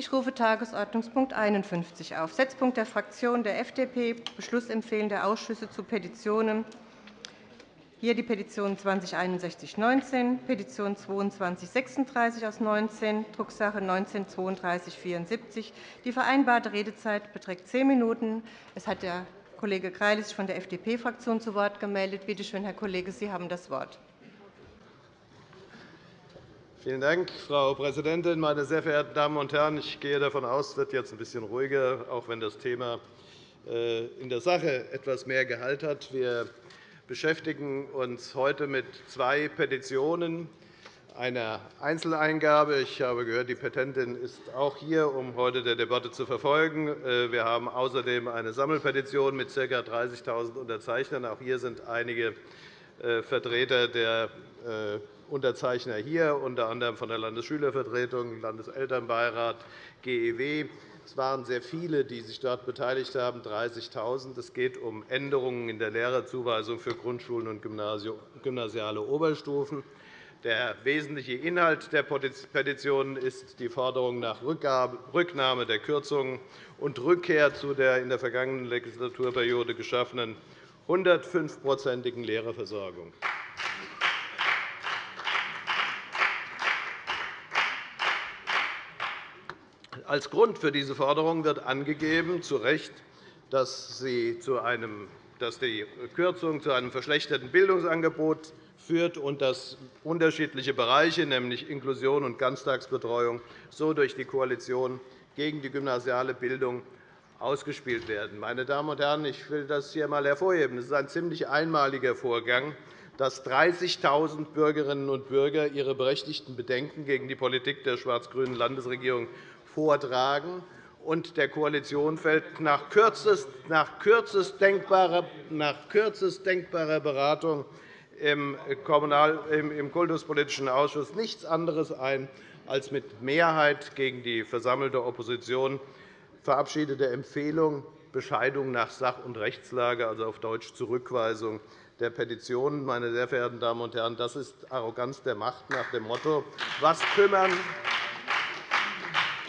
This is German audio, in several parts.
Ich rufe Tagesordnungspunkt 51 auf, Setzpunkt der Fraktion der FDP, Beschlussempfehlen der Ausschüsse zu Petitionen hier die Petition 206119, Petition 2236 aus 19, Drucksache 19-3274. Die vereinbarte Redezeit beträgt zehn Minuten. Es hat der Kollege Greilich von der FDP-Fraktion zu Wort gemeldet. Bitte schön, Herr Kollege, Sie haben das Wort. Vielen Dank, Frau Präsidentin, meine sehr verehrten Damen und Herren! Ich gehe davon aus, es wird jetzt ein bisschen ruhiger, auch wenn das Thema äh, in der Sache etwas mehr Gehalt hat. Wir beschäftigen uns heute mit zwei Petitionen, einer Einzeleingabe. Ich habe gehört, die Petentin ist auch hier, um heute der Debatte zu verfolgen. Äh, wir haben außerdem eine Sammelpetition mit ca. 30.000 Unterzeichnern. Auch hier sind einige äh, Vertreter der Unterzeichner hier, unter anderem von der Landesschülervertretung, Landeselternbeirat, GEW. Es waren sehr viele, die sich dort beteiligt haben, 30.000. Es geht um Änderungen in der Lehrerzuweisung für Grundschulen und gymnasiale Oberstufen. Der wesentliche Inhalt der Petition ist die Forderung nach Rücknahme der Kürzungen und Rückkehr zu der in der vergangenen Legislaturperiode geschaffenen 105-prozentigen Lehrerversorgung. Als Grund für diese Forderung wird angegeben, zu Recht, dass, sie zu einem, dass die Kürzung zu einem verschlechterten Bildungsangebot führt und dass unterschiedliche Bereiche, nämlich Inklusion und Ganztagsbetreuung, so durch die Koalition gegen die gymnasiale Bildung ausgespielt werden. Meine Damen und Herren, ich will das hier einmal hervorheben. Es ist ein ziemlich einmaliger Vorgang, dass 30.000 Bürgerinnen und Bürger ihre berechtigten Bedenken gegen die Politik der schwarz-grünen Landesregierung vortragen. Und der Koalition fällt nach kürzest, nach kürzest, denkbarer, nach kürzest denkbarer Beratung im, Kommunal-, im Kultuspolitischen Ausschuss nichts anderes ein, als mit Mehrheit gegen die versammelte Opposition verabschiedete Empfehlung Bescheidung nach Sach- und Rechtslage, also auf Deutsch Zurückweisung der Petitionen. Meine sehr verehrten Damen und Herren, das ist Arroganz der Macht nach dem Motto, was kümmern,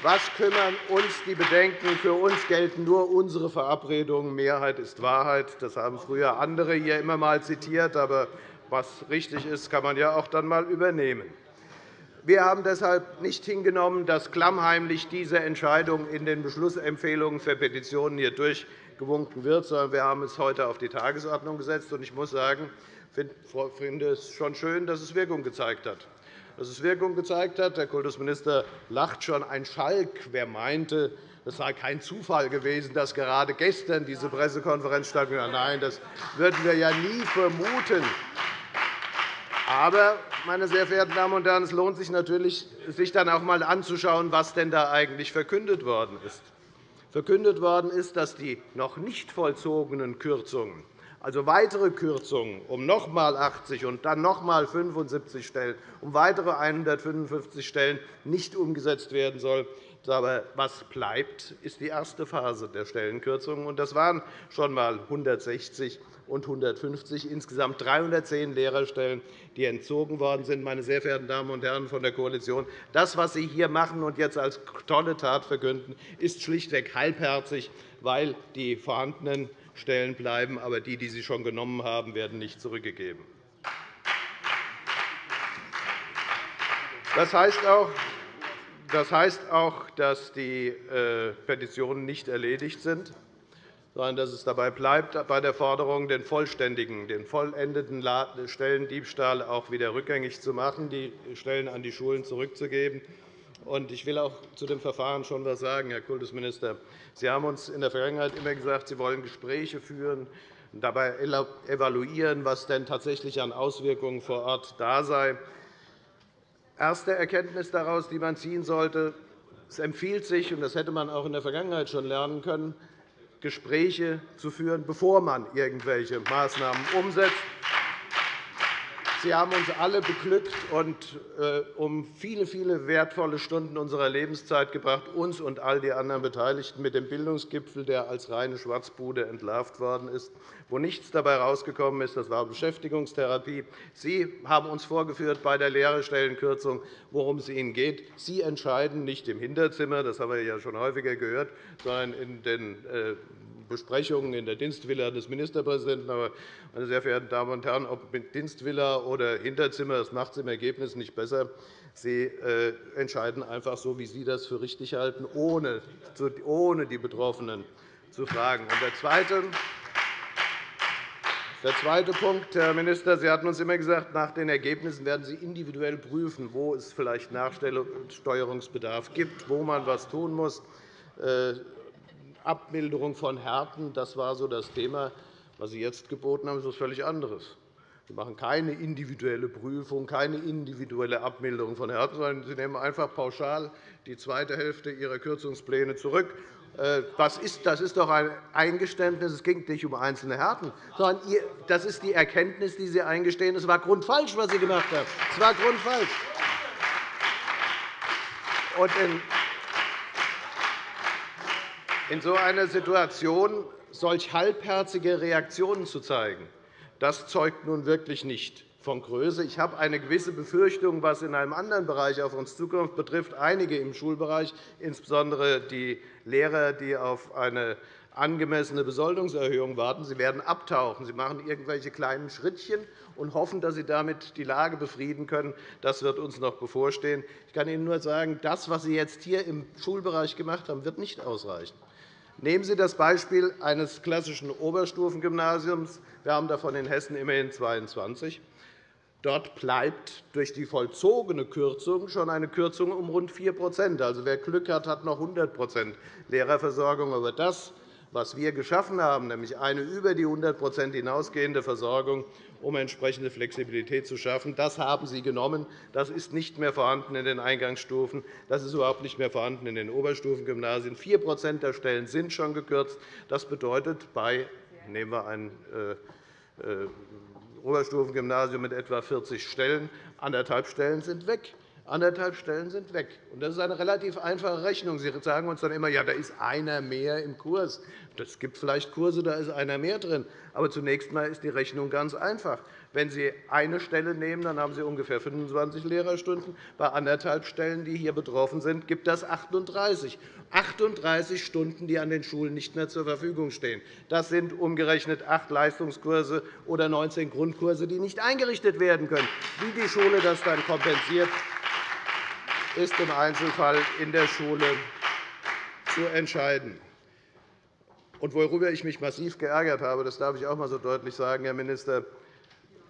was kümmern uns die Bedenken? Für uns gelten nur unsere Verabredungen. Mehrheit ist Wahrheit. Das haben früher andere hier immer einmal zitiert. Aber was richtig ist, kann man ja auch dann einmal übernehmen. Wir haben deshalb nicht hingenommen, dass klammheimlich diese Entscheidung in den Beschlussempfehlungen für Petitionen hier durchgewunken wird, sondern wir haben es heute auf die Tagesordnung gesetzt. Ich muss sagen, ich finde es schon schön, dass es Wirkung gezeigt hat dass es Wirkung gezeigt hat. Der Kultusminister lacht schon ein Schalk. Wer meinte, es sei kein Zufall gewesen, dass gerade gestern diese Pressekonferenz stattgefunden hat. Nein, das würden wir ja nie vermuten. Aber, meine sehr verehrten Damen und Herren, es lohnt sich natürlich, sich dann auch einmal anzuschauen, was denn da eigentlich verkündet worden ist. Verkündet worden ist, dass die noch nicht vollzogenen Kürzungen also weitere Kürzungen um noch einmal 80 und dann noch einmal 75 Stellen, um weitere 155 Stellen nicht umgesetzt werden soll. Aber was bleibt, ist die erste Phase der Stellenkürzungen. Das waren schon einmal 160 und 150, insgesamt 310 Lehrerstellen, die entzogen worden sind. Meine sehr verehrten Damen und Herren von der Koalition, das, was Sie hier machen und jetzt als tolle Tat verkünden, ist schlichtweg halbherzig, weil die vorhandenen Stellen bleiben, aber die, die Sie schon genommen haben, werden nicht zurückgegeben. Das heißt auch, das heißt auch dass die äh, Petitionen nicht erledigt sind, sondern dass es dabei bleibt, bei der Forderung, den vollständigen, den vollendeten Stellendiebstahl auch wieder rückgängig zu machen, die Stellen an die Schulen zurückzugeben. Ich will auch zu dem Verfahren schon etwas sagen, Herr Kultusminister. Sie haben uns in der Vergangenheit immer gesagt, Sie wollen Gespräche führen und dabei evaluieren, was denn tatsächlich an Auswirkungen vor Ort da sei. Erste Erkenntnis daraus, die man ziehen sollte, es empfiehlt sich, und das hätte man auch in der Vergangenheit schon lernen können, Gespräche zu führen, bevor man irgendwelche Maßnahmen umsetzt. Sie haben uns alle beglückt und äh, um viele, viele wertvolle Stunden unserer Lebenszeit gebracht, uns und all die anderen Beteiligten mit dem Bildungsgipfel, der als reine Schwarzbude entlarvt worden ist, wo nichts dabei herausgekommen ist. Das war Beschäftigungstherapie. Sie haben uns vorgeführt bei der Lehrerstellenkürzung, worum es Ihnen geht. Sie entscheiden nicht im Hinterzimmer, das haben wir ja schon häufiger gehört, sondern in den äh, Besprechungen in der Dienstvilla des Ministerpräsidenten. Aber, meine sehr verehrten Damen und Herren, ob mit Dienstvilla oder Hinterzimmer, das macht es im Ergebnis nicht besser. Sie äh, entscheiden einfach so, wie Sie das für richtig halten, ohne die Betroffenen zu fragen. Der zweite, der zweite Punkt, Herr Minister, Sie hatten uns immer gesagt, nach den Ergebnissen werden Sie individuell prüfen, wo es vielleicht Nachsteuerungsbedarf gibt, wo man etwas tun muss. Abmilderung von Härten, das war so das Thema. Was Sie jetzt geboten haben, ist etwas völlig anderes. Sie machen keine individuelle Prüfung, keine individuelle Abmilderung von Härten, sondern Sie nehmen einfach pauschal die zweite Hälfte Ihrer Kürzungspläne zurück. Äh, das ist doch ein Eingeständnis. Es ging nicht um einzelne Härten, sondern das ist die Erkenntnis, die Sie eingestehen. Es war grundfalsch, was Sie gemacht haben. Es war grundfalsch. In so einer Situation solch halbherzige Reaktionen zu zeigen, das zeugt nun wirklich nicht von Größe. Ich habe eine gewisse Befürchtung, was in einem anderen Bereich auf uns Zukunft betrifft. Einige im Schulbereich, insbesondere die Lehrer, die auf eine angemessene Besoldungserhöhung warten. Sie werden abtauchen. Sie machen irgendwelche kleinen Schrittchen und hoffen, dass Sie damit die Lage befrieden können. Das wird uns noch bevorstehen. Ich kann Ihnen nur sagen, das, was Sie jetzt hier im Schulbereich gemacht haben, wird nicht ausreichen. Nehmen Sie das Beispiel eines klassischen Oberstufengymnasiums. Wir haben davon in Hessen immerhin 22. Dort bleibt durch die vollzogene Kürzung schon eine Kürzung um rund 4% Also, Wer Glück hat, hat noch 100% Lehrerversorgung. Aber das was wir geschaffen haben, nämlich eine über die 100% hinausgehende Versorgung, um entsprechende Flexibilität zu schaffen. Das haben Sie genommen. Das ist nicht mehr vorhanden in den Eingangsstufen. Das ist überhaupt nicht mehr vorhanden in den Oberstufengymnasien. 4% der Stellen sind schon gekürzt. Das bedeutet, bei nehmen wir ein äh, äh, Oberstufengymnasium mit etwa 40 Stellen, anderthalb Stellen sind weg. Anderthalb Stellen sind weg. Das ist eine relativ einfache Rechnung. Sie sagen uns dann immer, ja, da ist einer mehr im Kurs. Es gibt vielleicht Kurse, da ist einer mehr drin. Aber zunächst einmal ist die Rechnung ganz einfach. Wenn Sie eine Stelle nehmen, dann haben Sie ungefähr 25 Lehrerstunden. Bei anderthalb Stellen, die hier betroffen sind, gibt das 38. 38 Stunden, die an den Schulen nicht mehr zur Verfügung stehen. Das sind umgerechnet acht Leistungskurse oder 19 Grundkurse, die nicht eingerichtet werden können. Wie die Schule das dann kompensiert, ist im Einzelfall in der Schule zu entscheiden. Und worüber ich mich massiv geärgert habe, das darf ich auch einmal so deutlich sagen, Herr Minister,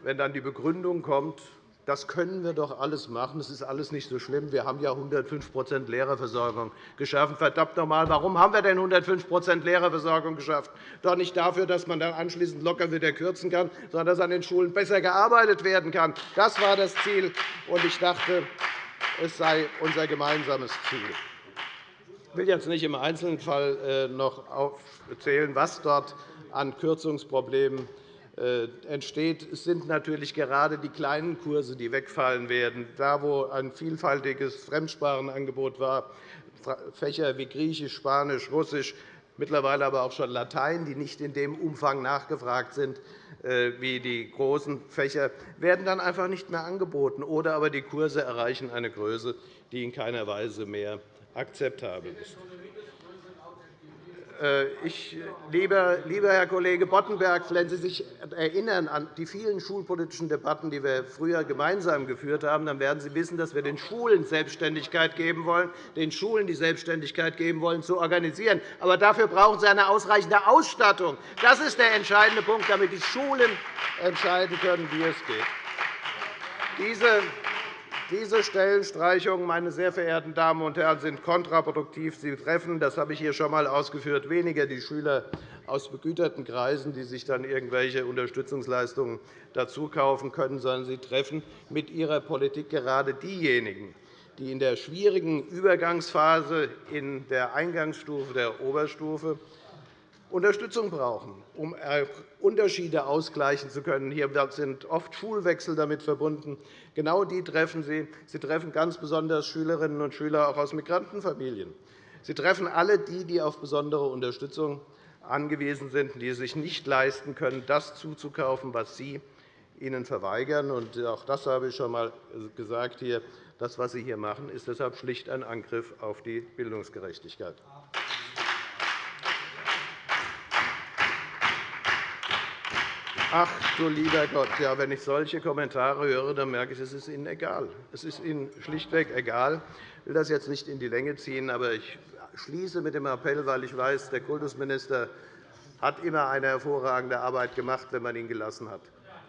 wenn dann die Begründung kommt, das können wir doch alles machen, es ist alles nicht so schlimm, wir haben ja 105% Lehrerversorgung geschaffen. Verdammt noch einmal, warum haben wir denn 105% Lehrerversorgung geschaffen? Doch nicht dafür, dass man dann anschließend locker wieder kürzen kann, sondern dass an den Schulen besser gearbeitet werden kann. Das war das Ziel. Ich dachte, es sei unser gemeinsames Ziel. Ich will jetzt nicht im Einzelfall äh, noch aufzählen, was dort an Kürzungsproblemen äh, entsteht. Es sind natürlich gerade die kleinen Kurse, die wegfallen werden. Da, wo ein vielfältiges Fremdsprachenangebot war, Fächer wie Griechisch, Spanisch, Russisch, mittlerweile aber auch schon Latein, die nicht in dem Umfang nachgefragt sind wie die großen Fächer, werden dann einfach nicht mehr angeboten, oder aber die Kurse erreichen eine Größe, die in keiner Weise mehr akzeptabel ist. Äh, ich, lieber, lieber Herr Kollege Boddenberg, wenn Sie sich erinnern an die vielen schulpolitischen Debatten, die wir früher gemeinsam geführt haben, dann werden Sie wissen, dass wir den Schulen Selbstständigkeit geben wollen, den Schulen die Selbstständigkeit geben wollen, zu organisieren. Aber dafür brauchen Sie eine ausreichende Ausstattung. Das ist der entscheidende Punkt, damit die Schulen entscheiden können, wie es geht. Diese diese Stellenstreichungen, meine sehr verehrten Damen und Herren, sind kontraproduktiv. Sie treffen, das habe ich hier schon einmal ausgeführt, weniger die Schüler aus begüterten Kreisen, die sich dann irgendwelche Unterstützungsleistungen dazu kaufen können, sondern sie treffen mit ihrer Politik gerade diejenigen, die in der schwierigen Übergangsphase in der Eingangsstufe der Oberstufe Unterstützung brauchen, um Unterschiede ausgleichen zu können. Hier sind oft Schulwechsel damit verbunden. Genau die treffen Sie. Sie treffen ganz besonders Schülerinnen und Schüler auch aus Migrantenfamilien. Sie treffen alle die, die auf besondere Unterstützung angewiesen sind, die es sich nicht leisten können, das zuzukaufen, was Sie ihnen verweigern. Auch das habe ich schon einmal gesagt. Das, was Sie hier machen, ist deshalb schlicht ein Angriff auf die Bildungsgerechtigkeit. Ach du lieber Gott, ja, wenn ich solche Kommentare höre, dann merke ich, es ist Ihnen egal. Es ist Ihnen schlichtweg egal. Ich will das jetzt nicht in die Länge ziehen, aber ich schließe mit dem Appell, weil ich weiß, der Kultusminister hat immer eine hervorragende Arbeit gemacht, wenn man ihn gelassen hat.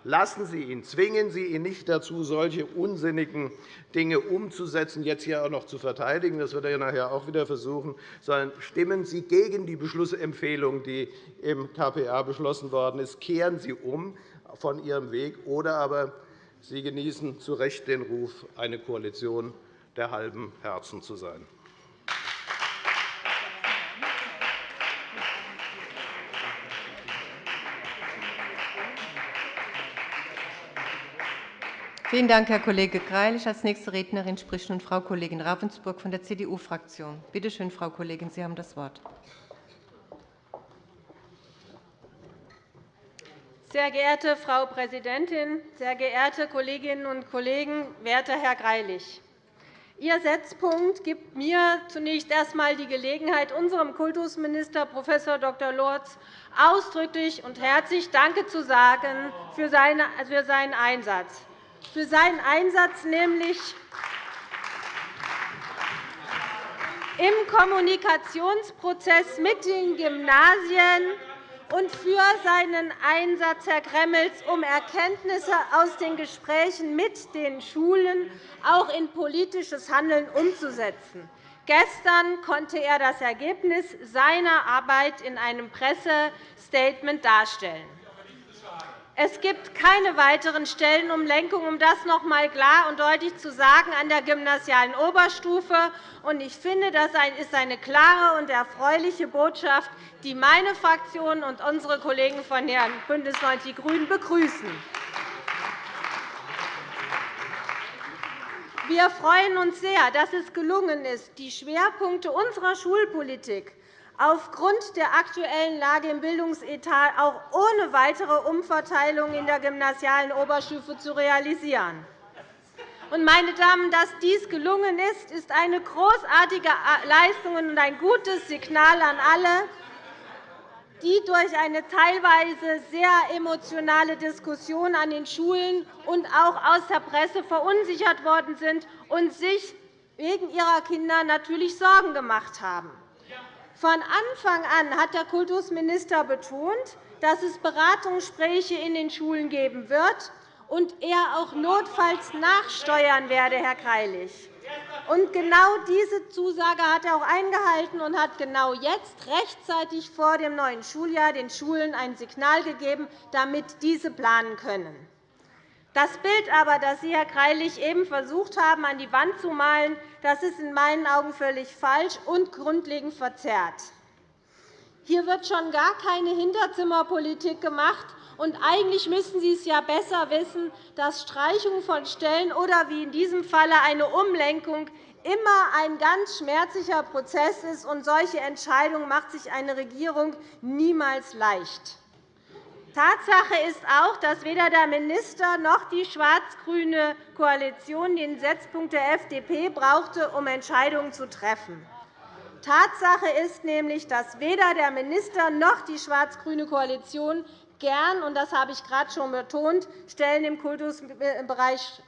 Lassen Sie ihn, zwingen Sie ihn nicht dazu, solche unsinnigen Dinge umzusetzen, jetzt hier auch noch zu verteidigen. Das wird er nachher auch wieder versuchen. Sondern stimmen Sie gegen die Beschlussempfehlung, die im KPA beschlossen worden ist. Kehren Sie um von Ihrem Weg, oder aber Sie genießen zu Recht den Ruf, eine Koalition der halben Herzen zu sein. Vielen Dank, Herr Kollege Greilich. Als nächste Rednerin spricht nun Frau Kollegin Ravensburg von der CDU-Fraktion. Bitte schön, Frau Kollegin, Sie haben das Wort. Sehr geehrte Frau Präsidentin, sehr geehrte Kolleginnen und Kollegen, werter Herr Greilich! Ihr Setzpunkt gibt mir zunächst erst einmal die Gelegenheit, unserem Kultusminister Prof. Dr. Lorz ausdrücklich und herzlich Danke zu sagen für seinen Einsatz für seinen Einsatz, nämlich im Kommunikationsprozess mit den Gymnasien und für seinen Einsatz, Herr Gremmels, um Erkenntnisse aus den Gesprächen mit den Schulen auch in politisches Handeln umzusetzen. Gestern konnte er das Ergebnis seiner Arbeit in einem Pressestatement darstellen. Es gibt keine weiteren Stellenumlenkungen, um das noch einmal klar und deutlich zu sagen, an der gymnasialen Oberstufe. Ich finde, das ist eine klare und erfreuliche Botschaft, die meine Fraktion und unsere Kollegen von BÜNDNIS 90 die GRÜNEN begrüßen. Wir freuen uns sehr, dass es gelungen ist, die Schwerpunkte unserer Schulpolitik aufgrund der aktuellen Lage im Bildungsetat auch ohne weitere Umverteilung in der gymnasialen Oberstufe zu realisieren. Meine Damen, dass dies gelungen ist, ist eine großartige Leistung und ein gutes Signal an alle, die durch eine teilweise sehr emotionale Diskussion an den Schulen und auch aus der Presse verunsichert worden sind und sich wegen ihrer Kinder natürlich Sorgen gemacht haben. Von Anfang an hat der Kultusminister betont, dass es Beratungsgespräche in den Schulen geben wird und er auch notfalls nachsteuern werde, Herr Greilich. Und genau diese Zusage hat er auch eingehalten und hat genau jetzt rechtzeitig vor dem neuen Schuljahr den Schulen ein Signal gegeben, damit diese planen können. Das Bild aber, das Sie, Herr Greilich, eben versucht haben, an die Wand zu malen, das ist in meinen Augen völlig falsch und grundlegend verzerrt. Hier wird schon gar keine Hinterzimmerpolitik gemacht. Und eigentlich müssten Sie es ja besser wissen, dass Streichung von Stellen oder wie in diesem Falle eine Umlenkung immer ein ganz schmerzlicher Prozess ist. Und solche Entscheidungen macht sich eine Regierung niemals leicht. Tatsache ist auch, dass weder der Minister noch die schwarz-grüne Koalition den Setzpunkt der FDP brauchte, um Entscheidungen zu treffen. Tatsache ist nämlich, dass weder der Minister noch die schwarz-grüne Koalition gern, und das habe ich gerade schon betont, Stellen im Kultusbereich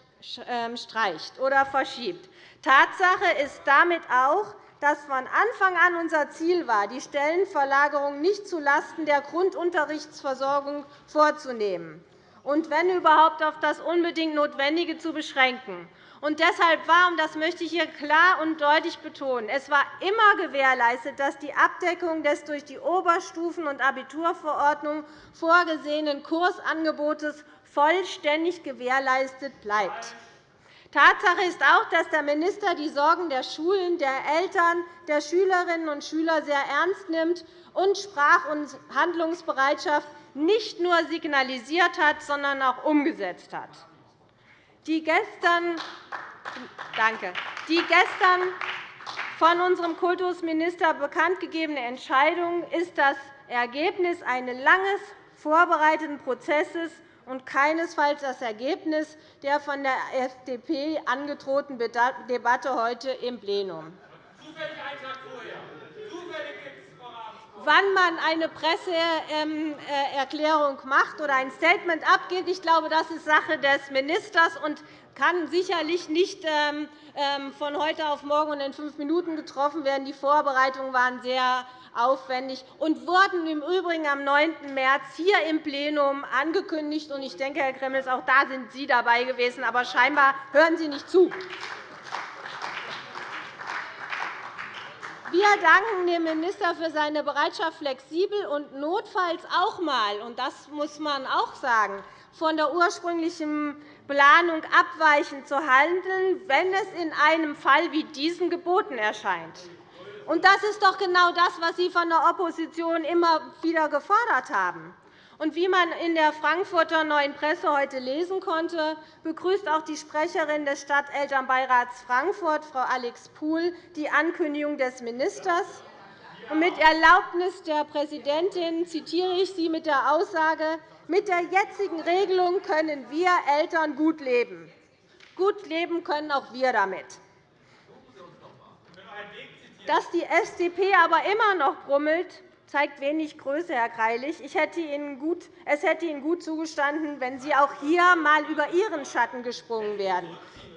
ähm, streicht oder verschiebt. Tatsache ist damit auch, dass von Anfang an unser Ziel war, die Stellenverlagerung nicht zulasten der Grundunterrichtsversorgung vorzunehmen und, wenn überhaupt, auf das unbedingt Notwendige zu beschränken. Und deshalb war, und das möchte ich hier klar und deutlich betonen, es war immer gewährleistet, dass die Abdeckung des durch die Oberstufen- und Abiturverordnung vorgesehenen Kursangebotes vollständig gewährleistet bleibt. Tatsache ist auch, dass der Minister die Sorgen der Schulen, der Eltern, der Schülerinnen und Schüler sehr ernst nimmt und Sprach- und Handlungsbereitschaft nicht nur signalisiert hat, sondern auch umgesetzt hat. Die gestern, danke, die gestern von unserem Kultusminister bekanntgegebene Entscheidung ist das Ergebnis eines langes vorbereiteten Prozesses und keinesfalls das Ergebnis der von der FDP angedrohten Debatte heute im Plenum. Wann man eine Presseerklärung macht oder ein Statement abgibt, ich glaube, das ist Sache des Ministers und kann sicherlich nicht ähm, ähm, von heute auf morgen und in fünf Minuten getroffen werden. Die Vorbereitungen waren sehr aufwendig und wurden im Übrigen am 9. März hier im Plenum angekündigt. Ich denke, Herr Gremmels, auch da sind Sie dabei gewesen, aber scheinbar hören Sie nicht zu. Wir danken dem Minister für seine Bereitschaft, flexibel und notfalls auch einmal, und das muss man auch sagen, von der ursprünglichen Planung abweichend zu handeln, wenn es in einem Fall wie diesem geboten erscheint. Und das ist doch genau das, was Sie von der Opposition immer wieder gefordert haben. Und wie man in der Frankfurter Neuen Presse heute lesen konnte, begrüßt auch die Sprecherin des Stadtelternbeirats Frankfurt, Frau Alex Puhl, die Ankündigung des Ministers. mit Erlaubnis der Präsidentin zitiere ich sie mit der Aussage, mit der jetzigen Regelung können wir Eltern gut leben. Gut leben können auch wir damit. Dass die FDP aber immer noch brummelt, zeigt wenig Größe, Herr Greilich. es hätte Ihnen gut zugestanden, wenn Sie auch hier einmal über Ihren Schatten gesprungen wären.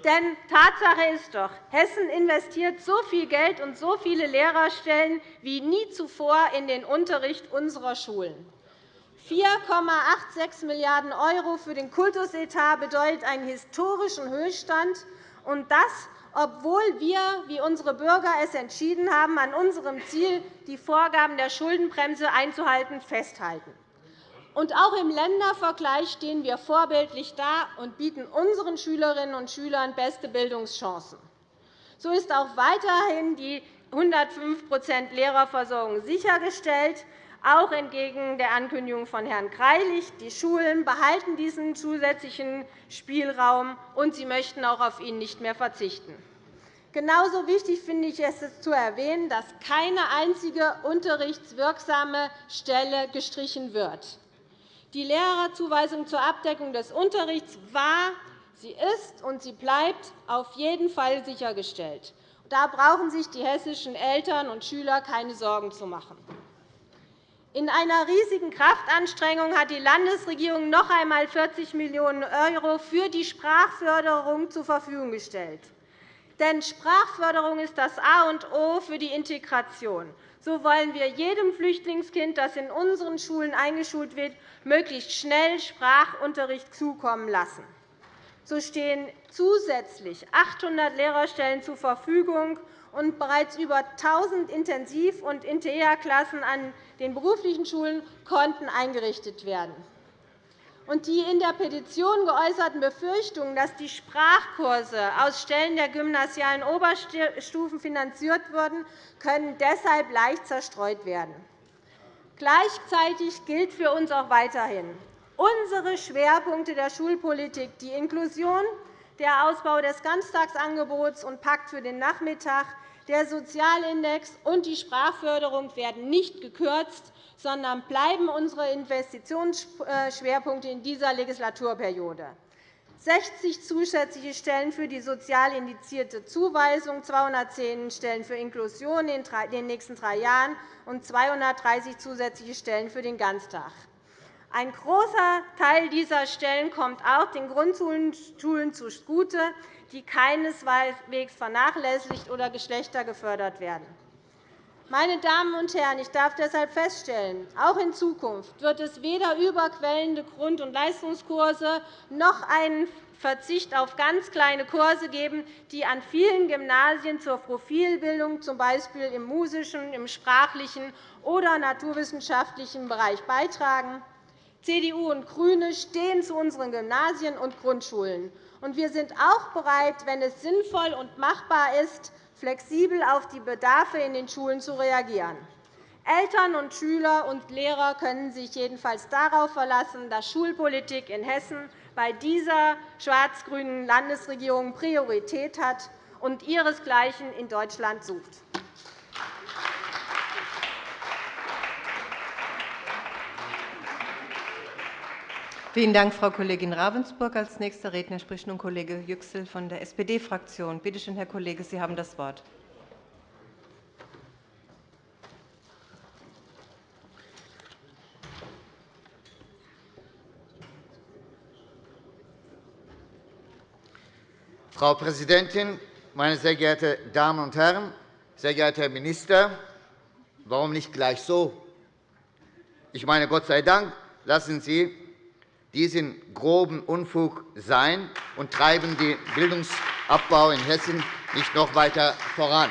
Denn Tatsache ist doch, Hessen investiert so viel Geld und so viele Lehrerstellen wie nie zuvor in den Unterricht unserer Schulen. 4,86 Milliarden € für den Kultusetat bedeutet einen historischen Höchststand, und das obwohl wir, wie unsere Bürger es entschieden haben, an unserem Ziel, die Vorgaben der Schuldenbremse einzuhalten, festhalten. Und auch im Ländervergleich stehen wir vorbildlich da und bieten unseren Schülerinnen und Schülern beste Bildungschancen. So ist auch weiterhin die 105% Lehrerversorgung sichergestellt, auch entgegen der Ankündigung von Herrn Greilich. Die Schulen behalten diesen zusätzlichen Spielraum, und sie möchten auch auf ihn nicht mehr verzichten. Genauso wichtig finde ich es zu erwähnen, dass keine einzige unterrichtswirksame Stelle gestrichen wird. Die Lehrerzuweisung zur Abdeckung des Unterrichts war, sie ist und sie bleibt auf jeden Fall sichergestellt. Da brauchen sich die hessischen Eltern und Schüler keine Sorgen zu machen. In einer riesigen Kraftanstrengung hat die Landesregierung noch einmal 40 Millionen € für die Sprachförderung zur Verfügung gestellt. Denn Sprachförderung ist das A und O für die Integration. So wollen wir jedem Flüchtlingskind, das in unseren Schulen eingeschult wird, möglichst schnell Sprachunterricht zukommen lassen. So stehen zusätzlich 800 Lehrerstellen zur Verfügung, und bereits über 1.000 Intensiv- und Integrklassen an den beruflichen Schulen konnten eingerichtet werden und die in der Petition geäußerten Befürchtungen, dass die Sprachkurse aus Stellen der gymnasialen Oberstufen finanziert würden, können deshalb leicht zerstreut werden. Gleichzeitig gilt für uns auch weiterhin unsere Schwerpunkte der Schulpolitik, die Inklusion, der Ausbau des Ganztagsangebots und Pakt für den Nachmittag, der Sozialindex und die Sprachförderung werden nicht gekürzt, sondern bleiben unsere Investitionsschwerpunkte in dieser Legislaturperiode. 60 zusätzliche Stellen für die sozial indizierte Zuweisung, 210 Stellen für Inklusion in den nächsten drei Jahren und 230 zusätzliche Stellen für den Ganztag. Ein großer Teil dieser Stellen kommt auch den Grundschulen zugute, die keineswegs vernachlässigt oder geschlechtergefördert werden. Meine Damen und Herren, ich darf deshalb feststellen, auch in Zukunft wird es weder überquellende Grund- und Leistungskurse noch einen Verzicht auf ganz kleine Kurse geben, die an vielen Gymnasien zur Profilbildung, z. B. im musischen, im sprachlichen oder naturwissenschaftlichen Bereich beitragen. CDU und GRÜNE stehen zu unseren Gymnasien und Grundschulen Und wir sind auch bereit, wenn es sinnvoll und machbar ist, flexibel auf die Bedarfe in den Schulen zu reagieren. Eltern und Schüler und Lehrer können sich jedenfalls darauf verlassen, dass Schulpolitik in Hessen bei dieser schwarz-grünen Landesregierung Priorität hat und ihresgleichen in Deutschland sucht. Vielen Dank, Frau Kollegin Ravensburg. Als nächster Redner spricht nun Kollege Yüksel von der SPD-Fraktion. Bitte schön, Herr Kollege, Sie haben das Wort. Frau Präsidentin, meine sehr geehrten Damen und Herren! Sehr geehrter Herr Minister, warum nicht gleich so? Ich meine, Gott sei Dank lassen Sie diesen groben Unfug sein und treiben den Bildungsabbau in Hessen nicht noch weiter voran.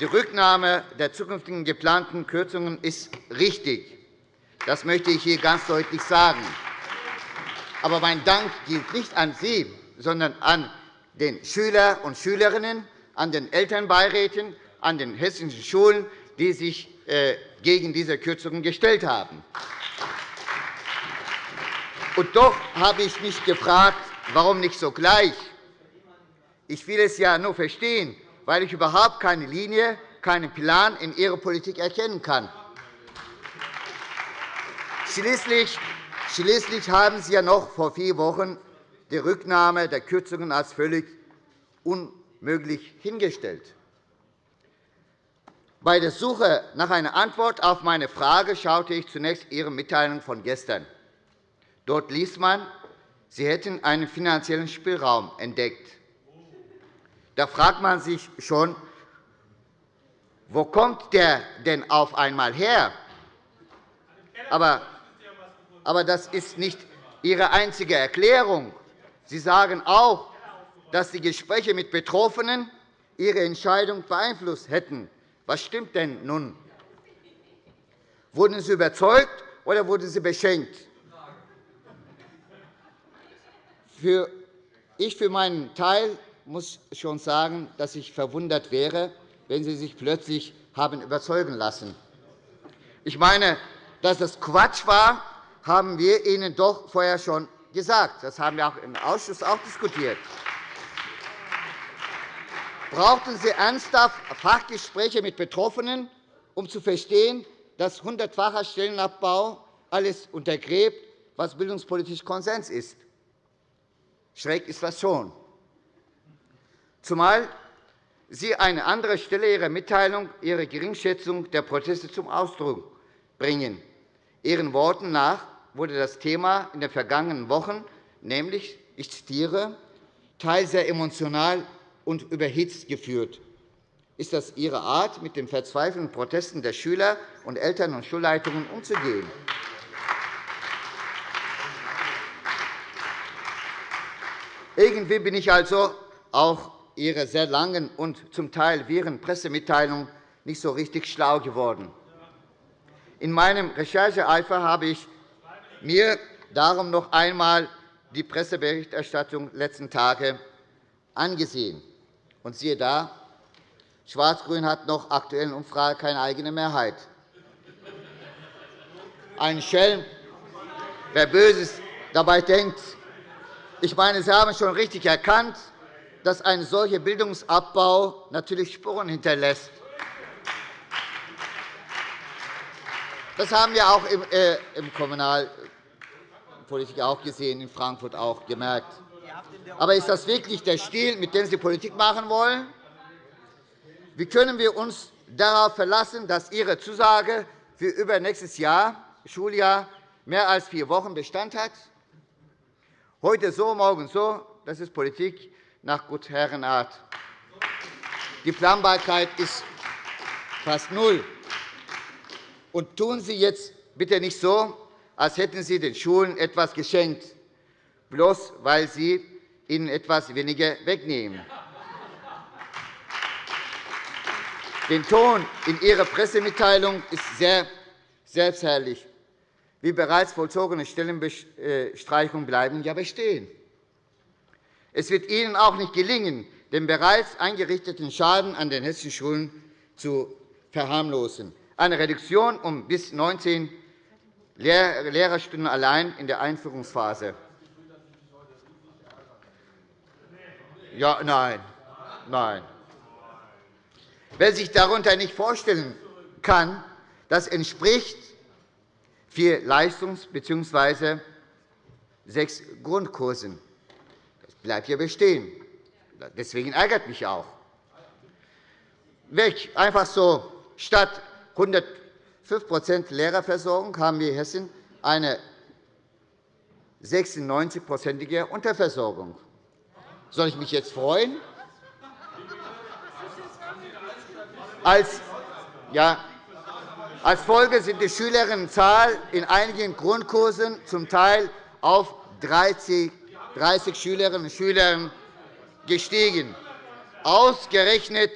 Die Rücknahme der zukünftigen geplanten Kürzungen ist richtig. Das möchte ich hier ganz deutlich sagen. Aber mein Dank gilt nicht an Sie, sondern an den Schüler und Schülerinnen, an den Elternbeiräten, an den hessischen Schulen, die sich äh, gegen diese Kürzungen gestellt haben. Und doch habe ich mich gefragt, warum nicht sogleich? Ich will es ja nur verstehen, weil ich überhaupt keine Linie, keinen Plan in Ihrer Politik erkennen kann. Schließlich haben Sie ja noch vor vier Wochen die Rücknahme der Kürzungen als völlig unmöglich hingestellt. Bei der Suche nach einer Antwort auf meine Frage schaute ich zunächst Ihre Mitteilung von gestern. Dort liest man, Sie hätten einen finanziellen Spielraum entdeckt. Da fragt man sich schon, wo kommt der denn auf einmal her? Aber, aber das ist nicht Ihre einzige Erklärung. Sie sagen auch, dass die Gespräche mit Betroffenen Ihre Entscheidung beeinflusst hätten. Was stimmt denn nun? Wurden Sie überzeugt oder wurden Sie beschenkt? Ich für meinen Teil muss schon sagen, dass ich verwundert wäre, wenn Sie sich plötzlich haben überzeugen lassen. Ich meine, dass das Quatsch war, haben wir Ihnen doch vorher schon gesagt. Das haben wir auch im Ausschuss auch diskutiert. Brauchten Sie ernsthaft Fachgespräche mit Betroffenen, um zu verstehen, dass hundertfacher Stellenabbau alles untergräbt, was bildungspolitisch Konsens ist? Schräg ist das schon. Zumal Sie an einer anderen Stelle Ihrer Mitteilung Ihre Geringschätzung der Proteste zum Ausdruck bringen. Ihren Worten nach wurde das Thema in den vergangenen Wochen, nämlich, ich zitiere, teils sehr emotional und überhitzt geführt. Ist das Ihre Art, mit den verzweifelten Protesten der Schüler und Eltern und Schulleitungen umzugehen? Irgendwie bin ich also auch Ihrer sehr langen und zum Teil wirren Pressemitteilung nicht so richtig schlau geworden. In meinem Rechercheeifer habe ich mir darum noch einmal die Presseberichterstattung letzten Tage angesehen. Und siehe da, Schwarz-Grün hat noch aktuellen Umfrage keine eigene Mehrheit. Ein Schelm, wer Böses dabei denkt. Ich meine, Sie haben schon richtig erkannt, dass ein solcher Bildungsabbau natürlich Spuren hinterlässt. Das haben wir auch im äh, Kommunal Politik auch gesehen, in Frankfurt auch gemerkt. Aber ist das wirklich der Stil, mit dem Sie Politik machen wollen? Wie können wir uns darauf verlassen, dass Ihre Zusage für übernächstes Jahr, Schuljahr mehr als vier Wochen Bestand hat? Heute so, morgen so, das ist Politik nach Gutherrenart. Die Planbarkeit ist fast null. Und tun Sie jetzt bitte nicht so, als hätten Sie den Schulen etwas geschenkt, bloß weil Sie ihnen etwas weniger wegnehmen. Den Ton in Ihrer Pressemitteilung ist sehr selbstherrlich. Wie bereits vollzogene Stellenbestreichungen bleiben ja bestehen. Es wird Ihnen auch nicht gelingen, den bereits eingerichteten Schaden an den hessischen Schulen zu verharmlosen. Eine Reduktion um bis 19 Lehrerstunden allein in der Einführungsphase. Ja, nein, nein. Wer sich darunter nicht vorstellen kann, das entspricht vier Leistungs- bzw. sechs Grundkursen. Das bleibt ja bestehen. Deswegen ärgert mich auch. Weg, einfach so, statt 105% Lehrerversorgung haben wir in Hessen eine 96-prozentige Unterversorgung. Soll ich mich jetzt freuen? Als, ja, als Folge sind die Schülerinnenzahl in einigen Grundkursen zum Teil auf 30, 30 Schülerinnen und Schüler gestiegen. Ausgerechnet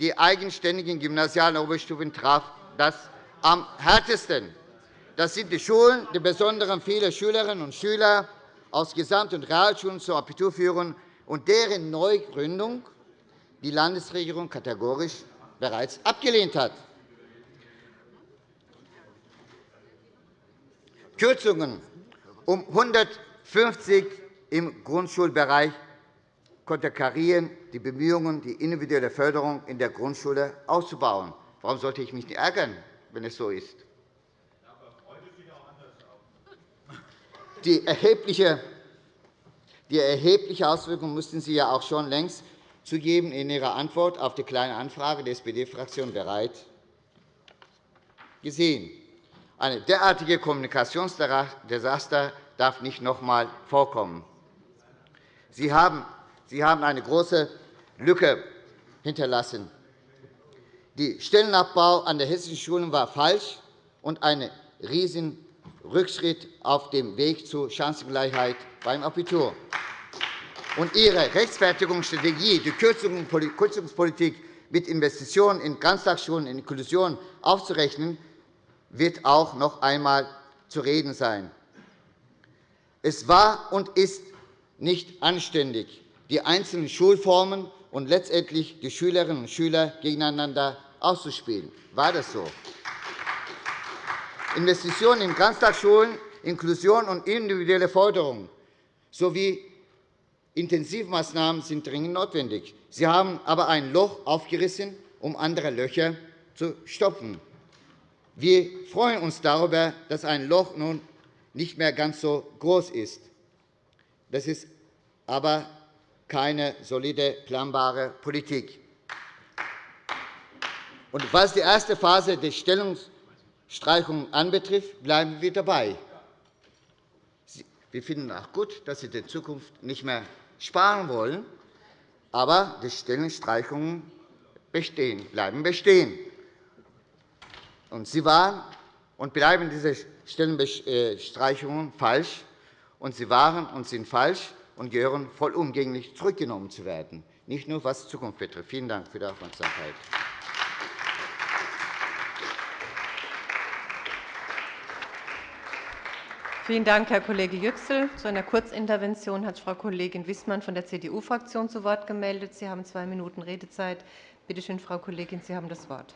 die eigenständigen gymnasialen Oberstufen traf das am härtesten. Das sind die Schulen, die besonderen viele Schülerinnen und Schüler aus Gesamt- und Realschulen zur Abitur führen und deren Neugründung die Landesregierung kategorisch bereits abgelehnt hat. Kürzungen um 150 im Grundschulbereich konterkarieren die Bemühungen, die individuelle Förderung in der Grundschule auszubauen. Warum sollte ich mich nicht ärgern, wenn es so ist? Die erhebliche die erhebliche Auswirkungen mussten Sie ja auch schon längst zugeben in Ihrer Antwort auf die Kleine Anfrage der SPD-Fraktion bereit gesehen. Eine derartige Kommunikationsdesaster darf nicht noch einmal vorkommen. Sie haben eine große Lücke hinterlassen. Der Stellenabbau an den hessischen Schulen war falsch und ein Riesenrückschritt auf dem Weg zur Chancengleichheit beim Abitur. Und Ihre Rechtfertigungsstrategie, die Kürzungspolitik mit Investitionen in Ganztagsschulen und Inklusion aufzurechnen, wird auch noch einmal zu reden sein. Es war und ist nicht anständig, die einzelnen Schulformen und letztendlich die Schülerinnen und Schüler gegeneinander auszuspielen. War das so? Investitionen in Ganztagsschulen, Inklusion und individuelle Forderungen sowie Intensivmaßnahmen sind dringend notwendig. Sie haben aber ein Loch aufgerissen, um andere Löcher zu stopfen. Wir freuen uns darüber, dass ein Loch nun nicht mehr ganz so groß ist. Das ist aber keine solide, planbare Politik. Und was die erste Phase der Stellungsstreichung anbetrifft, bleiben wir dabei. Wir finden auch gut, dass Sie in Zukunft nicht mehr sparen wollen, aber die Stellenstreichungen bestehen, bleiben bestehen. Und Sie waren und bleiben diese Stellenstreichungen falsch, und sie waren und sind falsch und gehören vollumgänglich zurückgenommen zu werden, nicht nur was die Zukunft betrifft. Vielen Dank für die Aufmerksamkeit. Vielen Dank, Herr Kollege Yüksel. Zu einer Kurzintervention hat Frau Kollegin Wissmann von der CDU-Fraktion zu Wort gemeldet. Sie haben zwei Minuten Redezeit. Bitte schön, Frau Kollegin, Sie haben das Wort.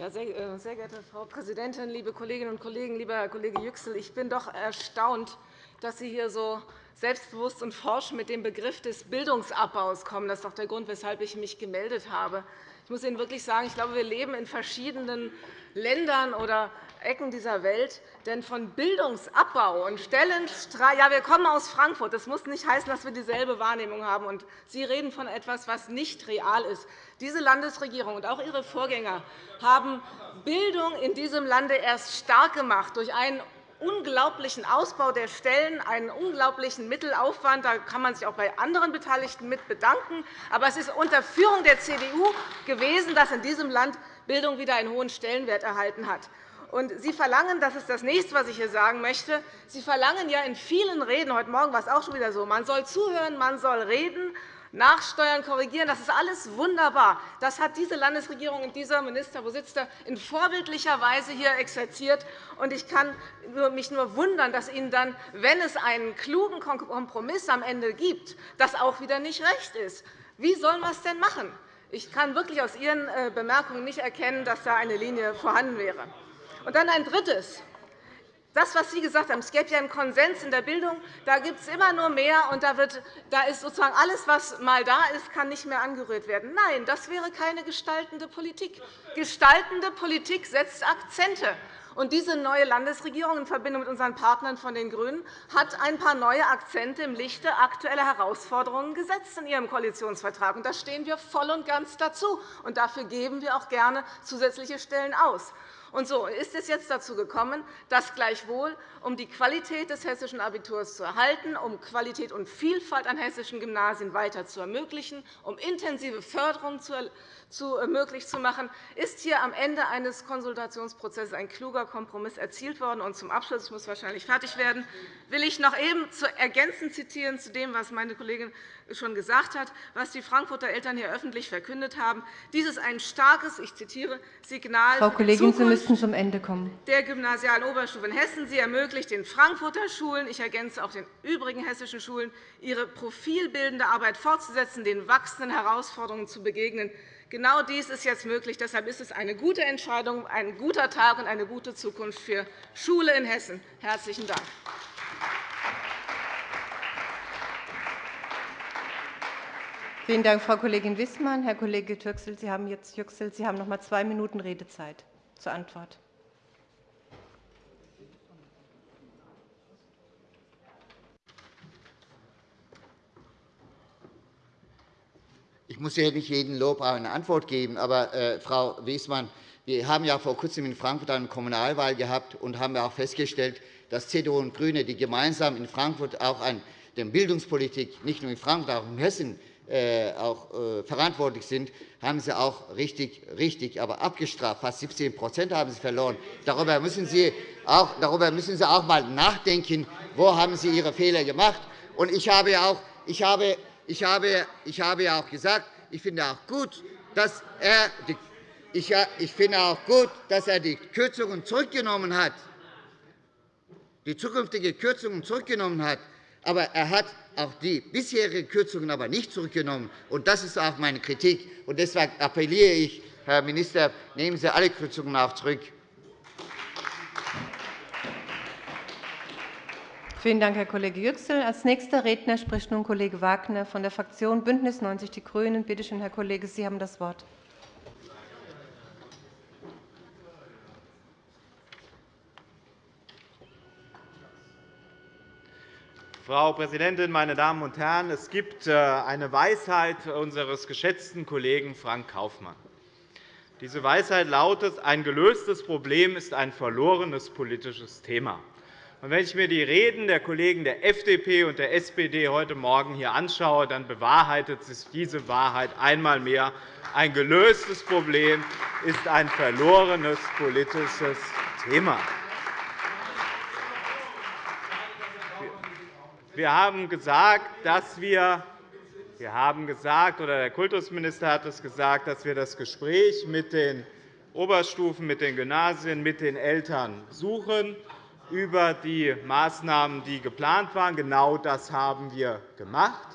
Ja, sehr, äh, sehr geehrte Frau Präsidentin, liebe Kolleginnen und Kollegen! Lieber Herr Kollege Yüksel, ich bin doch erstaunt, dass Sie hier so selbstbewusst und forsch mit dem Begriff des Bildungsabbaus kommen. Das ist doch der Grund, weshalb ich mich gemeldet habe. Ich muss Ihnen wirklich sagen, ich glaube, wir leben in verschiedenen Ländern oder Ecken dieser Welt. Denn von Bildungsabbau und Stellenstreich ja, wir kommen aus Frankfurt. Das muss nicht heißen, dass wir dieselbe Wahrnehmung haben. Und Sie reden von etwas, was nicht real ist. Diese Landesregierung und auch Ihre Vorgänger haben Bildung in diesem Lande erst stark gemacht durch einen unglaublichen Ausbau der Stellen, einen unglaublichen Mittelaufwand. Da kann man sich auch bei anderen Beteiligten mit bedanken. Aber es ist unter Führung der CDU gewesen, dass in diesem Land Bildung wieder einen hohen Stellenwert erhalten hat. Und Sie verlangen, das ist das nächste, was ich hier sagen möchte, Sie verlangen ja in vielen Reden, heute Morgen war es auch schon wieder so, man soll zuhören, man soll reden, nachsteuern, korrigieren. Das ist alles wunderbar. Das hat diese Landesregierung und dieser Minister, wo sitzt er, in vorbildlicher Weise hier exerziert. Ich kann mich nur wundern, dass Ihnen dann, wenn es einen klugen Kompromiss am Ende gibt, das auch wieder nicht recht ist. Wie sollen wir es denn machen? Ich kann wirklich aus Ihren äh, Bemerkungen nicht erkennen, dass da eine Linie vorhanden wäre. Und dann ein Drittes. Das, was Sie gesagt haben, es gäbe ja einen Konsens in der Bildung, da gibt es immer nur mehr, und da, wird, da ist sozusagen alles, was mal da ist, kann nicht mehr angerührt werden. Nein, das wäre keine gestaltende Politik. Gestaltende Politik setzt Akzente. Und diese neue Landesregierung in Verbindung mit unseren Partnern von den GRÜNEN hat ein paar neue Akzente im Lichte aktueller Herausforderungen gesetzt in ihrem Koalitionsvertrag. Und da stehen wir voll und ganz dazu. Und dafür geben wir auch gerne zusätzliche Stellen aus. Und so ist es jetzt dazu gekommen, dass gleichwohl, um die Qualität des hessischen Abiturs zu erhalten, um Qualität und Vielfalt an hessischen Gymnasien weiter zu ermöglichen, um intensive Förderung zu möglich zu machen, ist hier am Ende eines Konsultationsprozesses ein kluger Kompromiss erzielt worden. Und zum Abschluss, ich muss wahrscheinlich fertig werden, will ich noch eben ergänzend zitieren zu dem, was meine Kollegin schon gesagt hat, was die Frankfurter Eltern hier öffentlich verkündet haben. Dies ist ein starkes, ich zitiere, Signal Frau Kollegin, Sie müssten zum Ende kommen. der gymnasialen Oberstufe in Hessen. Sie ermöglicht den Frankfurter Schulen, ich ergänze auch den übrigen hessischen Schulen, ihre profilbildende Arbeit fortzusetzen, den wachsenden Herausforderungen zu begegnen. Genau dies ist jetzt möglich. Deshalb ist es eine gute Entscheidung, ein guter Tag und eine gute Zukunft für Schule in Hessen. – Herzlichen Dank. Vielen Dank, Frau Kollegin Wissmann. Herr Kollege Türksel, Sie haben jetzt Yüksel, Sie haben noch einmal zwei Minuten Redezeit zur Antwort. Muss ja nicht jedem Lob eine Antwort geben, aber äh, Frau Wissmann, wir haben ja vor Kurzem in Frankfurt eine Kommunalwahl gehabt und haben auch festgestellt, dass CDU und GRÜNE, die gemeinsam in Frankfurt auch an der Bildungspolitik nicht nur in Frankfurt, auch in Hessen äh, auch äh, verantwortlich sind, haben sie auch richtig, richtig aber abgestraft. Fast 17% haben sie verloren. Darüber müssen sie auch, darüber müssen sie auch einmal nachdenken, wo haben sie ihre Fehler gemacht. Und ich habe auch, ich habe, ich habe, ich habe ja auch gesagt, ich finde auch gut, dass er die, ich, finde auch gut, dass er die Kürzungen zurückgenommen hat, die zukünftige Kürzungen zurückgenommen hat. Aber er hat auch die bisherigen Kürzungen aber nicht zurückgenommen. Und das ist auch meine Kritik. Und deshalb appelliere ich, Herr Minister, nehmen Sie alle Kürzungen auch zurück. Vielen Dank, Herr Kollege Yüksel. Als nächster Redner spricht nun Kollege Wagner von der Fraktion BÜNDNIS 90 die GRÜNEN. Bitte schön, Herr Kollege, Sie haben das Wort. Frau Präsidentin, meine Damen und Herren! Es gibt äh, eine Weisheit unseres geschätzten Kollegen Frank Kaufmann. Diese Weisheit lautet, ein gelöstes Problem ist ein verlorenes politisches Thema. Wenn ich mir die Reden der Kollegen der FDP und der SPD heute Morgen hier anschaue, dann bewahrheitet sich diese Wahrheit einmal mehr. Ein gelöstes Problem ist ein verlorenes politisches Thema. Wir haben gesagt, dass wir wir haben gesagt, oder der Kultusminister hat es gesagt, dass wir das Gespräch mit den Oberstufen, mit den Gymnasien, mit den Eltern suchen über die Maßnahmen, die geplant waren. Genau das haben wir gemacht.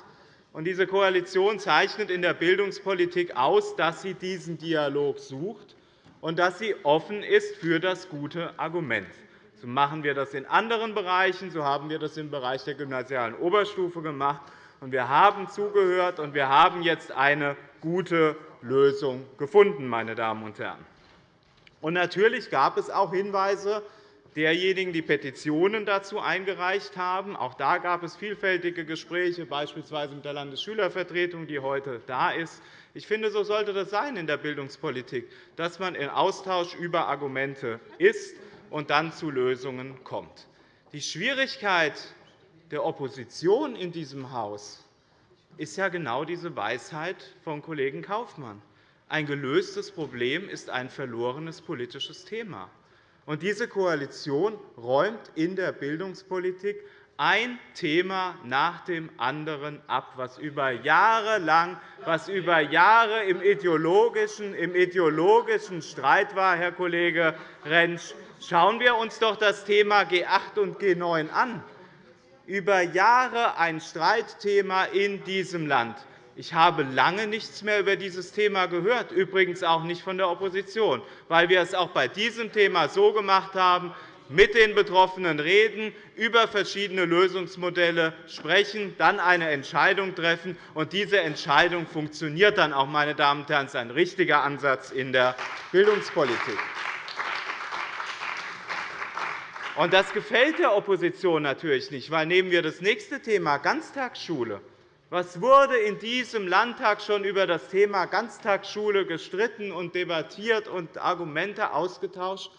Diese Koalition zeichnet in der Bildungspolitik aus, dass sie diesen Dialog sucht und dass sie offen ist für das gute Argument. So machen wir das in anderen Bereichen. So haben wir das im Bereich der gymnasialen Oberstufe gemacht. Wir haben zugehört, und wir haben jetzt eine gute Lösung gefunden. Meine Damen und Herren. Natürlich gab es auch Hinweise derjenigen, die Petitionen dazu eingereicht haben. Auch da gab es vielfältige Gespräche, beispielsweise mit der Landesschülervertretung, die heute da ist. Ich finde, so sollte das sein in der Bildungspolitik, dass man in Austausch über Argumente ist und dann zu Lösungen kommt. Die Schwierigkeit der Opposition in diesem Haus ist ja genau diese Weisheit von Kollegen Kaufmann. Ein gelöstes Problem ist ein verlorenes politisches Thema. Und diese Koalition räumt in der Bildungspolitik ein Thema nach dem anderen ab, was über Jahre lang, was über Jahre im ideologischen, im ideologischen Streit war, Herr Kollege Rentsch. Schauen wir uns doch das Thema G8 und G9 an. Über Jahre ein Streitthema in diesem Land. Ich habe lange nichts mehr über dieses Thema gehört, übrigens auch nicht von der Opposition, weil wir es auch bei diesem Thema so gemacht haben, mit den Betroffenen reden, über verschiedene Lösungsmodelle sprechen, dann eine Entscheidung treffen. Und diese Entscheidung funktioniert dann auch, meine Damen und Herren. Das ist ein richtiger Ansatz in der Bildungspolitik. Und das gefällt der Opposition natürlich nicht, weil nehmen wir das nächste Thema Ganztagsschule. Was wurde in diesem Landtag schon über das Thema Ganztagsschule gestritten und debattiert und Argumente ausgetauscht?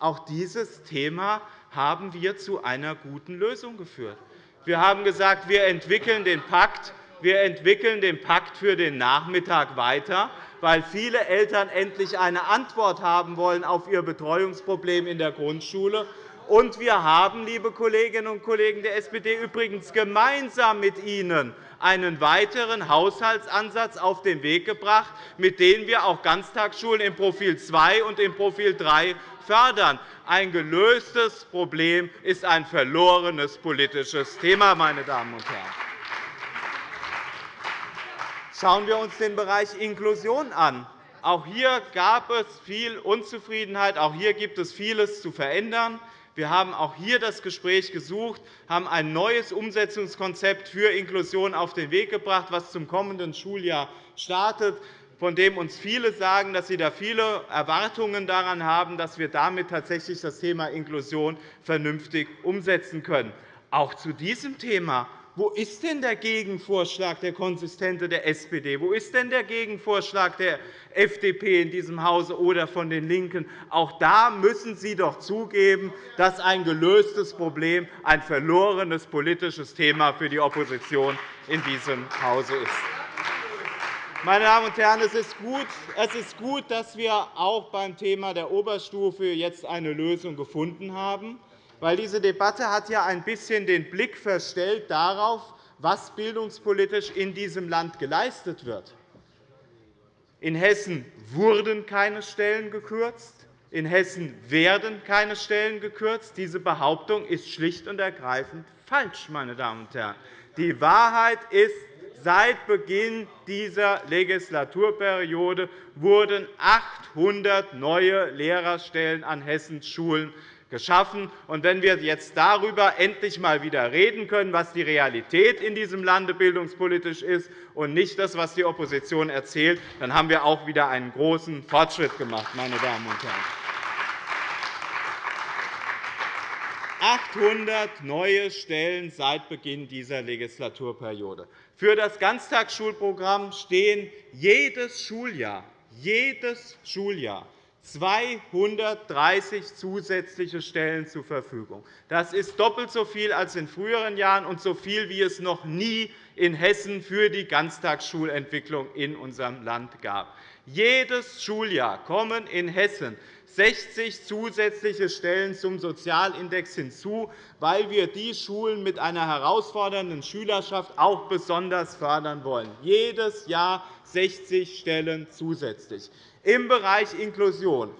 Auch dieses Thema haben wir zu einer guten Lösung geführt. Wir haben gesagt, wir entwickeln den Pakt, wir entwickeln den Pakt für den Nachmittag weiter, weil viele Eltern endlich eine Antwort haben wollen auf ihr Betreuungsproblem in der Grundschule. Und wir haben, liebe Kolleginnen und Kollegen der SPD, übrigens gemeinsam mit Ihnen einen weiteren Haushaltsansatz auf den Weg gebracht, mit dem wir auch Ganztagsschulen im Profil 2 und im Profil 3 fördern. Ein gelöstes Problem ist ein verlorenes politisches Thema. Meine Damen und Herren. Schauen wir uns den Bereich Inklusion an. Auch hier gab es viel Unzufriedenheit. Auch hier gibt es vieles zu verändern. Wir haben auch hier das Gespräch gesucht, haben ein neues Umsetzungskonzept für Inklusion auf den Weg gebracht, das zum kommenden Schuljahr startet von dem uns viele sagen, dass sie da viele Erwartungen daran haben, dass wir damit tatsächlich das Thema Inklusion vernünftig umsetzen können. Auch zu diesem Thema wo ist denn der Gegenvorschlag der Konsistente der SPD? Wo ist denn der Gegenvorschlag der FDP in diesem Hause oder von den LINKEN? Auch da müssen Sie doch zugeben, dass ein gelöstes Problem ein verlorenes politisches Thema für die Opposition in diesem Hause ist. Meine Damen und Herren, es ist, gut, es ist gut, dass wir auch beim Thema der Oberstufe jetzt eine Lösung gefunden haben, weil diese Debatte hat ja ein bisschen den Blick verstellt darauf, was bildungspolitisch in diesem Land geleistet wird. In Hessen wurden keine Stellen gekürzt. In Hessen werden keine Stellen gekürzt. Diese Behauptung ist schlicht und ergreifend falsch. Meine Damen und Herren. Die Wahrheit ist, Seit Beginn dieser Legislaturperiode wurden 800 neue Lehrerstellen an Hessens Schulen geschaffen. wenn wir jetzt darüber endlich einmal wieder reden können, was die Realität in diesem Lande bildungspolitisch ist, und nicht das, was die Opposition erzählt, dann haben wir auch wieder einen großen Fortschritt gemacht. Meine Damen und Herren. 800 neue Stellen seit Beginn dieser Legislaturperiode. Für das Ganztagsschulprogramm stehen jedes Schuljahr, jedes Schuljahr 230 zusätzliche Stellen zur Verfügung. Das ist doppelt so viel als in früheren Jahren und so viel, wie es noch nie in Hessen für die Ganztagsschulentwicklung in unserem Land gab. Jedes Schuljahr kommen in Hessen 60 zusätzliche Stellen zum Sozialindex hinzu, weil wir die Schulen mit einer herausfordernden Schülerschaft auch besonders fördern wollen. Jedes Jahr 60 Stellen zusätzlich. Im Bereich Inklusion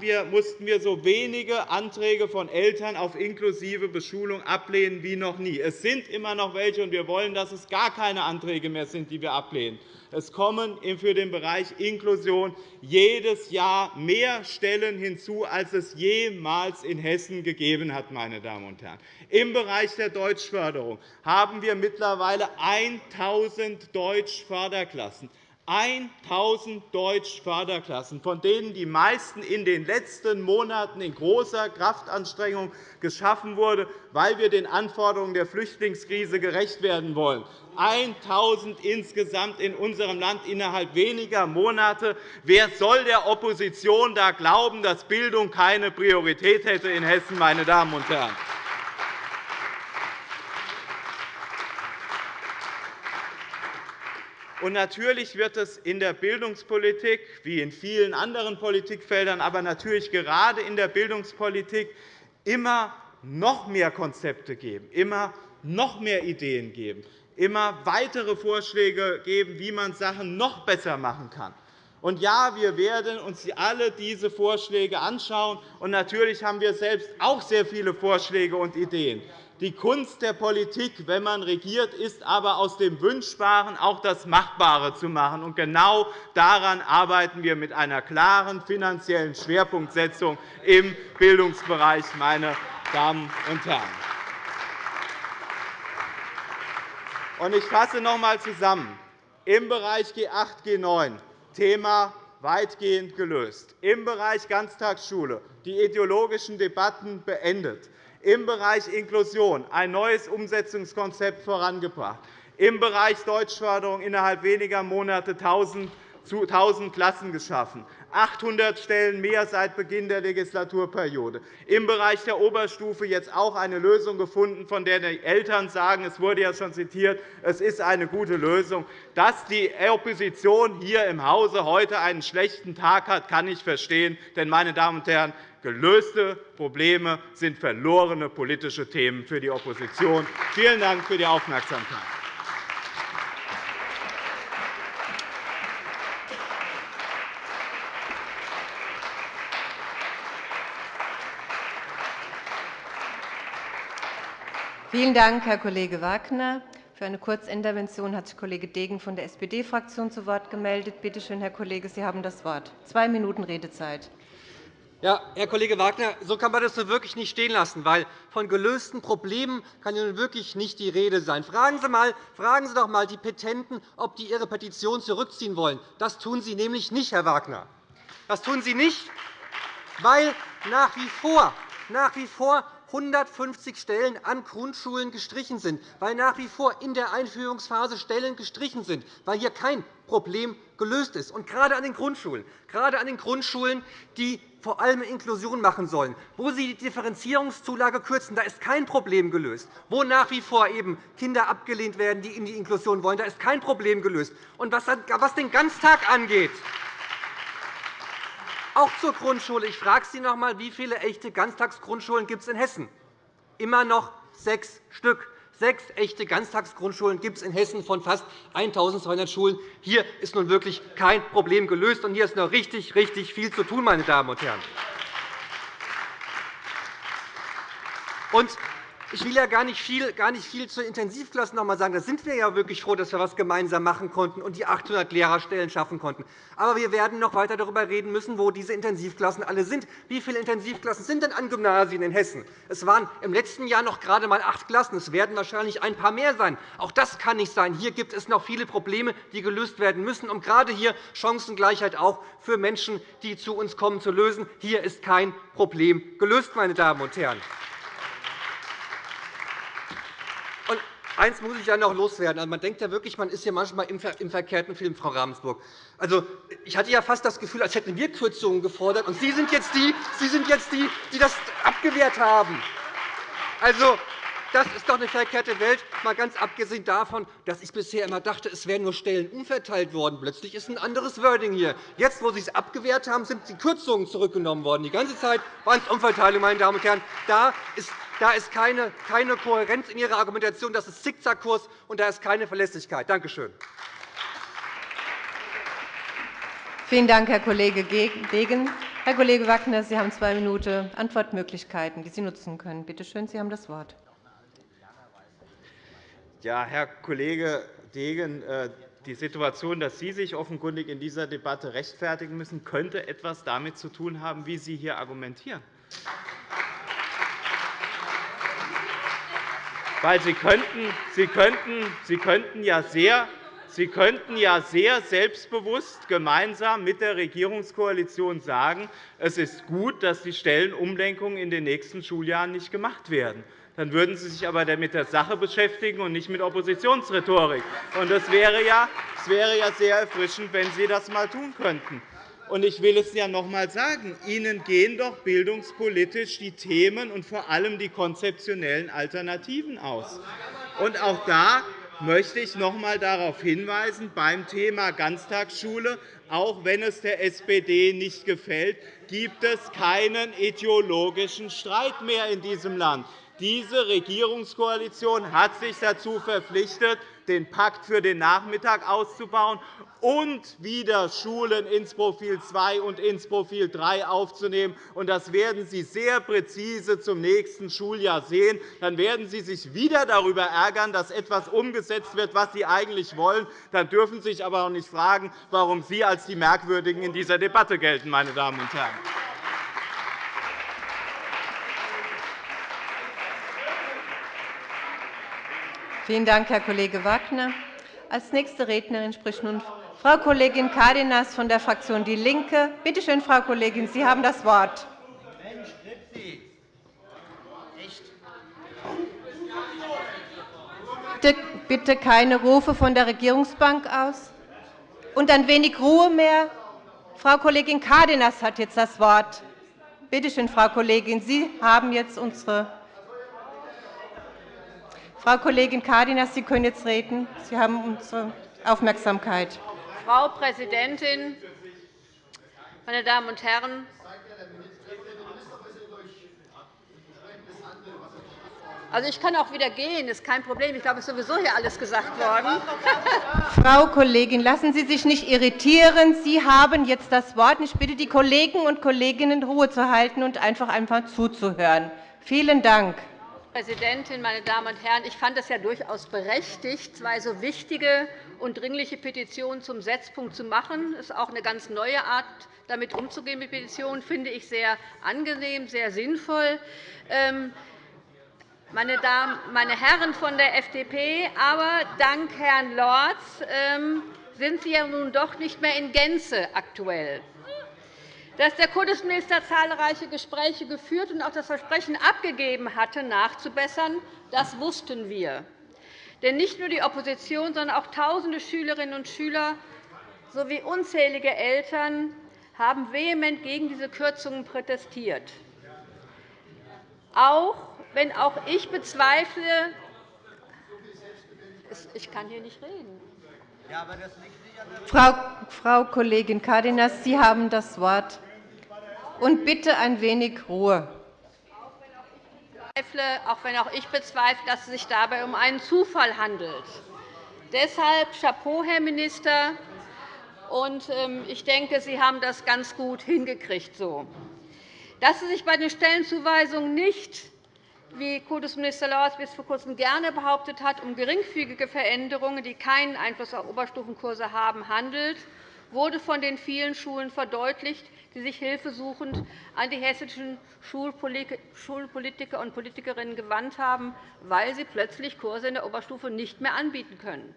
wir, mussten wir so wenige Anträge von Eltern auf inklusive Beschulung ablehnen wie noch nie. Es sind immer noch welche, und wir wollen, dass es gar keine Anträge mehr sind, die wir ablehnen. Es kommen für den Bereich Inklusion jedes Jahr mehr Stellen hinzu, als es jemals in Hessen gegeben hat. Meine Damen und Herren. Im Bereich der Deutschförderung haben wir mittlerweile 1.000 Deutschförderklassen. 1.000 Deutsch-Förderklassen, von denen die meisten in den letzten Monaten in großer Kraftanstrengung geschaffen wurden, weil wir den Anforderungen der Flüchtlingskrise gerecht werden wollen. 1.000 insgesamt in unserem Land innerhalb weniger Monate. Wer soll der Opposition da glauben, dass Bildung keine Priorität hätte in Hessen, meine Damen und Herren? Und natürlich wird es in der Bildungspolitik, wie in vielen anderen Politikfeldern, aber natürlich gerade in der Bildungspolitik immer noch mehr Konzepte geben, immer noch mehr Ideen geben, immer weitere Vorschläge geben, wie man Sachen noch besser machen kann. Und ja, wir werden uns alle diese Vorschläge anschauen. Und natürlich haben wir selbst auch sehr viele Vorschläge und Ideen. Die Kunst der Politik, wenn man regiert, ist aber aus dem Wünschbaren auch das Machbare zu machen. Und genau daran arbeiten wir mit einer klaren finanziellen Schwerpunktsetzung im Bildungsbereich, meine Damen und Herren. Ich fasse noch einmal zusammen. Im Bereich G8, G9 Thema weitgehend gelöst, im Bereich Ganztagsschule die ideologischen Debatten beendet, im Bereich Inklusion ein neues Umsetzungskonzept vorangebracht, im Bereich Deutschförderung innerhalb weniger Monate 1.000 Klassen geschaffen, 800 Stellen mehr seit Beginn der Legislaturperiode. Im Bereich der Oberstufe jetzt auch eine Lösung gefunden, von der die Eltern sagen, es wurde ja schon zitiert, es ist eine gute Lösung. Dass die Opposition hier im Hause heute einen schlechten Tag hat, kann ich verstehen. Denn, meine Damen und Herren, gelöste Probleme sind verlorene politische Themen für die Opposition. Vielen Dank für die Aufmerksamkeit. Vielen Dank, Herr Kollege Wagner. Für eine Kurzintervention hat sich Kollege Degen von der SPD-Fraktion zu Wort gemeldet. Bitte schön, Herr Kollege, Sie haben das Wort. Zwei Minuten Redezeit. Ja, Herr Kollege Wagner, so kann man das nun wirklich nicht stehen lassen, weil von gelösten Problemen kann nun wirklich nicht die Rede sein. Fragen Sie, mal, fragen Sie doch einmal die Petenten, ob die Ihre Petition zurückziehen wollen. Das tun Sie nämlich nicht, Herr Wagner. Das tun Sie nicht, weil nach wie vor, nach wie vor 150 Stellen an Grundschulen gestrichen sind, weil nach wie vor in der Einführungsphase Stellen gestrichen sind, weil hier kein Problem gelöst ist. Und gerade an den Grundschulen, gerade an den Grundschulen, die vor allem Inklusion machen sollen, wo Sie die Differenzierungszulage kürzen, da ist kein Problem gelöst. Wo nach wie vor eben Kinder abgelehnt werden, die in die Inklusion wollen, da ist kein Problem gelöst. Und was den Ganztag angeht, auch zur Grundschule. Ich frage Sie noch einmal, wie viele echte Ganztagsgrundschulen gibt es in Hessen? Immer noch sechs Stück. Sechs echte Ganztagsgrundschulen gibt es in Hessen von fast 1.200 Schulen. Hier ist nun wirklich kein Problem gelöst, und hier ist noch richtig, richtig viel zu tun, meine Damen und Herren. Und ich will ja gar nicht viel, gar nicht viel zu Intensivklassen noch einmal sagen. Da sind wir ja wirklich froh, dass wir etwas gemeinsam machen konnten und die 800 Lehrerstellen schaffen konnten. Aber wir werden noch weiter darüber reden müssen, wo diese Intensivklassen alle sind. Wie viele Intensivklassen sind denn an Gymnasien in Hessen? Es waren im letzten Jahr noch gerade einmal acht Klassen. Es werden wahrscheinlich ein paar mehr sein. Auch das kann nicht sein. Hier gibt es noch viele Probleme, die gelöst werden müssen, um gerade hier Chancengleichheit auch für Menschen, die zu uns kommen, zu lösen. Hier ist kein Problem gelöst, meine Damen und Herren. Eins muss ich ja noch loswerden. Also, man denkt ja wirklich, man ist hier manchmal im verkehrten Film, Frau Ravensburg. Also, ich hatte ja fast das Gefühl, als hätten wir Kürzungen gefordert, und Sie sind jetzt die, Sie sind jetzt die, die das abgewehrt haben. Also, das ist doch eine verkehrte Welt, mal ganz abgesehen davon, dass ich bisher immer dachte, es wären nur Stellen umverteilt worden. Plötzlich ist ein anderes Wording hier. Jetzt, wo Sie es abgewehrt haben, sind die Kürzungen zurückgenommen worden. Die ganze Zeit waren es Umverteilungen, meine Damen und Herren. Da ist da ist keine, keine Kohärenz in Ihrer Argumentation. Das ist Zickzackkurs, und da ist keine Verlässlichkeit. Danke schön. Vielen Dank, Herr Kollege Degen. Herr Kollege Wagner, Sie haben zwei Minuten Antwortmöglichkeiten, die Sie nutzen können. Bitte schön, Sie haben das Wort. Ja, Herr Kollege Degen, äh, die Situation, dass Sie sich offenkundig in dieser Debatte rechtfertigen müssen, könnte etwas damit zu tun haben, wie Sie hier argumentieren. Weil Sie könnten, Sie könnten, Sie könnten ja sehr Sie könnten ja sehr selbstbewusst gemeinsam mit der Regierungskoalition sagen, es ist gut, dass die Stellenumlenkungen in den nächsten Schuljahren nicht gemacht werden dann würden Sie sich aber mit der Sache beschäftigen und nicht mit Oppositionsrhetorik. Das wäre ja sehr erfrischend, wenn Sie das einmal tun könnten. Ich will es ja noch einmal sagen. Ihnen gehen doch bildungspolitisch die Themen und vor allem die konzeptionellen Alternativen aus. Und auch da möchte ich noch einmal darauf hinweisen, beim Thema Ganztagsschule, auch wenn es der SPD nicht gefällt, gibt es keinen ideologischen Streit mehr in diesem Land. Diese Regierungskoalition hat sich dazu verpflichtet, den Pakt für den Nachmittag auszubauen und wieder Schulen ins Profil 2 und ins Profil 3 aufzunehmen. Das werden Sie sehr präzise zum nächsten Schuljahr sehen. Dann werden Sie sich wieder darüber ärgern, dass etwas umgesetzt wird, was Sie eigentlich wollen. Dann dürfen Sie sich aber auch nicht fragen, warum Sie als die Merkwürdigen in dieser Debatte gelten, meine Damen und Herren. Vielen Dank, Herr Kollege Wagner. Als nächste Rednerin spricht nun Frau Kollegin Cárdenas von der Fraktion DIE LINKE. Bitte schön, Frau Kollegin, Sie haben das Wort. Bitte keine Rufe von der Regierungsbank aus. Und ein wenig Ruhe mehr. Frau Kollegin Cárdenas hat jetzt das Wort. Bitte schön, Frau Kollegin, Sie haben jetzt unsere Frau Kollegin Cárdenas, Sie können jetzt reden. Sie haben unsere Aufmerksamkeit. Frau Präsidentin, meine Damen und Herren! Also, ich kann auch wieder gehen, das ist kein Problem. Ich glaube, es ist sowieso hier alles gesagt worden. Frau Kollegin, lassen Sie sich nicht irritieren. Sie haben jetzt das Wort. Ich bitte die Kollegen und Kolleginnen, Ruhe zu halten und einfach, einfach zuzuhören. Vielen Dank. Präsidentin, meine Damen und Herren! Ich fand es ja durchaus berechtigt, zwei so wichtige und dringliche Petitionen zum Setzpunkt zu machen. Das ist auch eine ganz neue Art, damit umzugehen mit Petitionen, finde ich sehr angenehm, sehr sinnvoll. Ähm, meine, Damen, meine Herren von der FDP, aber dank Herrn Lorz ähm, sind Sie ja nun doch nicht mehr in Gänze aktuell. Dass der Kultusminister zahlreiche Gespräche geführt und auch das Versprechen abgegeben hatte, nachzubessern, das wussten wir. Denn nicht nur die Opposition, sondern auch tausende Schülerinnen und Schüler sowie unzählige Eltern haben vehement gegen diese Kürzungen protestiert. Auch wenn auch ich bezweifle, ich kann hier nicht reden. Frau Kollegin Cárdenas, Sie haben das Wort. Und bitte ein wenig Ruhe. Auch wenn auch ich bezweifle, dass es sich dabei um einen Zufall handelt. Deshalb Chapeau, Herr Minister. Ähm, ich denke, Sie haben das ganz gut hingekriegt. Dass es sich bei den Stellenzuweisungen nicht, wie Kultusminister Lorz bis vor Kurzem gerne behauptet hat, um geringfügige Veränderungen, die keinen Einfluss auf Oberstufenkurse haben, handelt, wurde von den vielen Schulen verdeutlicht, die sich hilfesuchend an die hessischen Schulpolitiker und Politikerinnen gewandt haben, weil sie plötzlich Kurse in der Oberstufe nicht mehr anbieten können.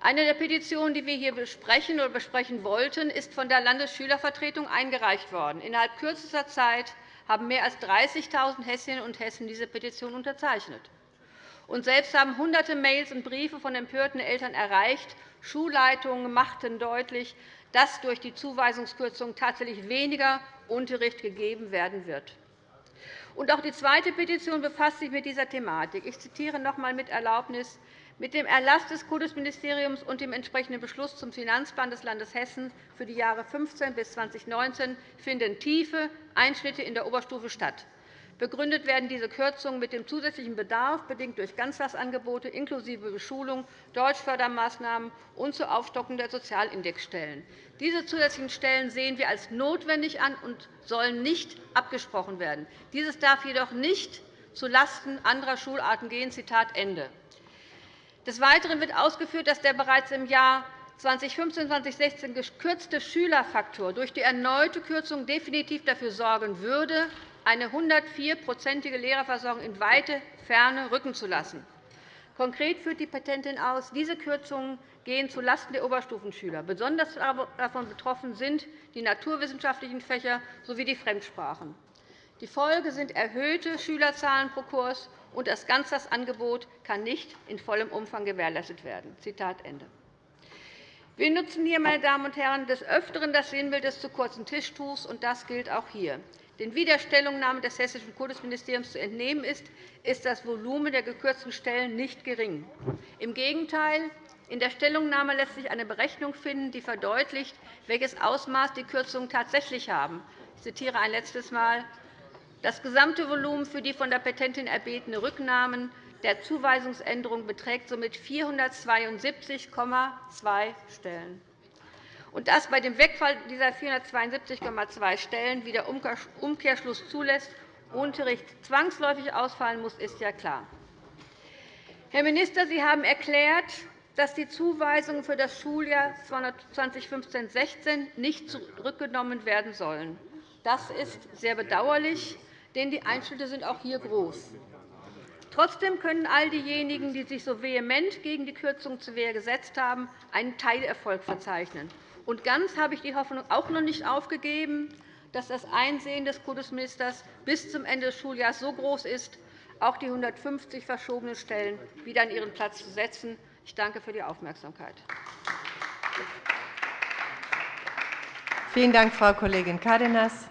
Eine der Petitionen, die wir hier besprechen oder besprechen wollten, ist von der Landesschülervertretung eingereicht worden. Innerhalb kürzester Zeit haben mehr als 30.000 Hessinnen und Hessen diese Petition unterzeichnet. Und selbst haben Hunderte Mails und Briefe von empörten Eltern erreicht. Schulleitungen machten deutlich, dass durch die Zuweisungskürzung tatsächlich weniger Unterricht gegeben werden wird. Und auch die zweite Petition befasst sich mit dieser Thematik. Ich zitiere noch einmal mit Erlaubnis. Mit dem Erlass des Kultusministeriums und dem entsprechenden Beschluss zum Finanzplan des Landes Hessen für die Jahre 2015 bis 2019 finden tiefe Einschnitte in der Oberstufe statt. Begründet werden diese Kürzungen mit dem zusätzlichen Bedarf, bedingt durch Ganztagsangebote inklusive Beschulung, Deutschfördermaßnahmen und zur Aufstockung der Sozialindexstellen. Diese zusätzlichen Stellen sehen wir als notwendig an und sollen nicht abgesprochen werden. Dieses darf jedoch nicht zulasten anderer Schularten gehen. Zitat Ende. Des Weiteren wird ausgeführt, dass der bereits im Jahr 2015-2016 gekürzte Schülerfaktor durch die erneute Kürzung definitiv dafür sorgen würde, eine 104-prozentige Lehrerversorgung in weite Ferne rücken zu lassen. Konkret führt die Petentin aus, diese Kürzungen gehen zulasten der Oberstufenschüler. Besonders davon betroffen sind die naturwissenschaftlichen Fächer sowie die Fremdsprachen. Die Folge sind erhöhte Schülerzahlen pro Kurs, und das Ganztagsangebot kann nicht in vollem Umfang gewährleistet werden. Zitat Ende. Wir nutzen hier, meine Damen und Herren, des Öfteren das Sinnbild des zu kurzen Tischtuchs, und das gilt auch hier. Der Stellungnahme des Hessischen Kultusministeriums zu entnehmen ist, ist das Volumen der gekürzten Stellen nicht gering. Im Gegenteil, in der Stellungnahme lässt sich eine Berechnung finden, die verdeutlicht, welches Ausmaß die Kürzungen tatsächlich haben. Ich zitiere ein letztes Mal. Das gesamte Volumen für die von der Petentin erbetene Rücknahmen der Zuweisungsänderung beträgt somit 472,2 Stellen und dass bei dem Wegfall dieser 472,2 Stellen wie der Umkehrschluss zulässt, Unterricht zwangsläufig ausfallen muss, ist ja klar. Herr Minister, Sie haben erklärt, dass die Zuweisungen für das Schuljahr 2015-16 nicht zurückgenommen werden sollen. Das ist sehr bedauerlich, denn die Einschnitte sind auch hier groß. Trotzdem können all diejenigen, die sich so vehement gegen die Kürzung zur Wehr gesetzt haben, einen Teilerfolg verzeichnen. Und ganz habe ich die Hoffnung auch noch nicht aufgegeben, dass das Einsehen des Kultusministers bis zum Ende des Schuljahres so groß ist, auch die 150 verschobenen Stellen wieder an ihren Platz zu setzen. Ich danke für die Aufmerksamkeit. Vielen Dank, Frau Kollegin Cárdenas.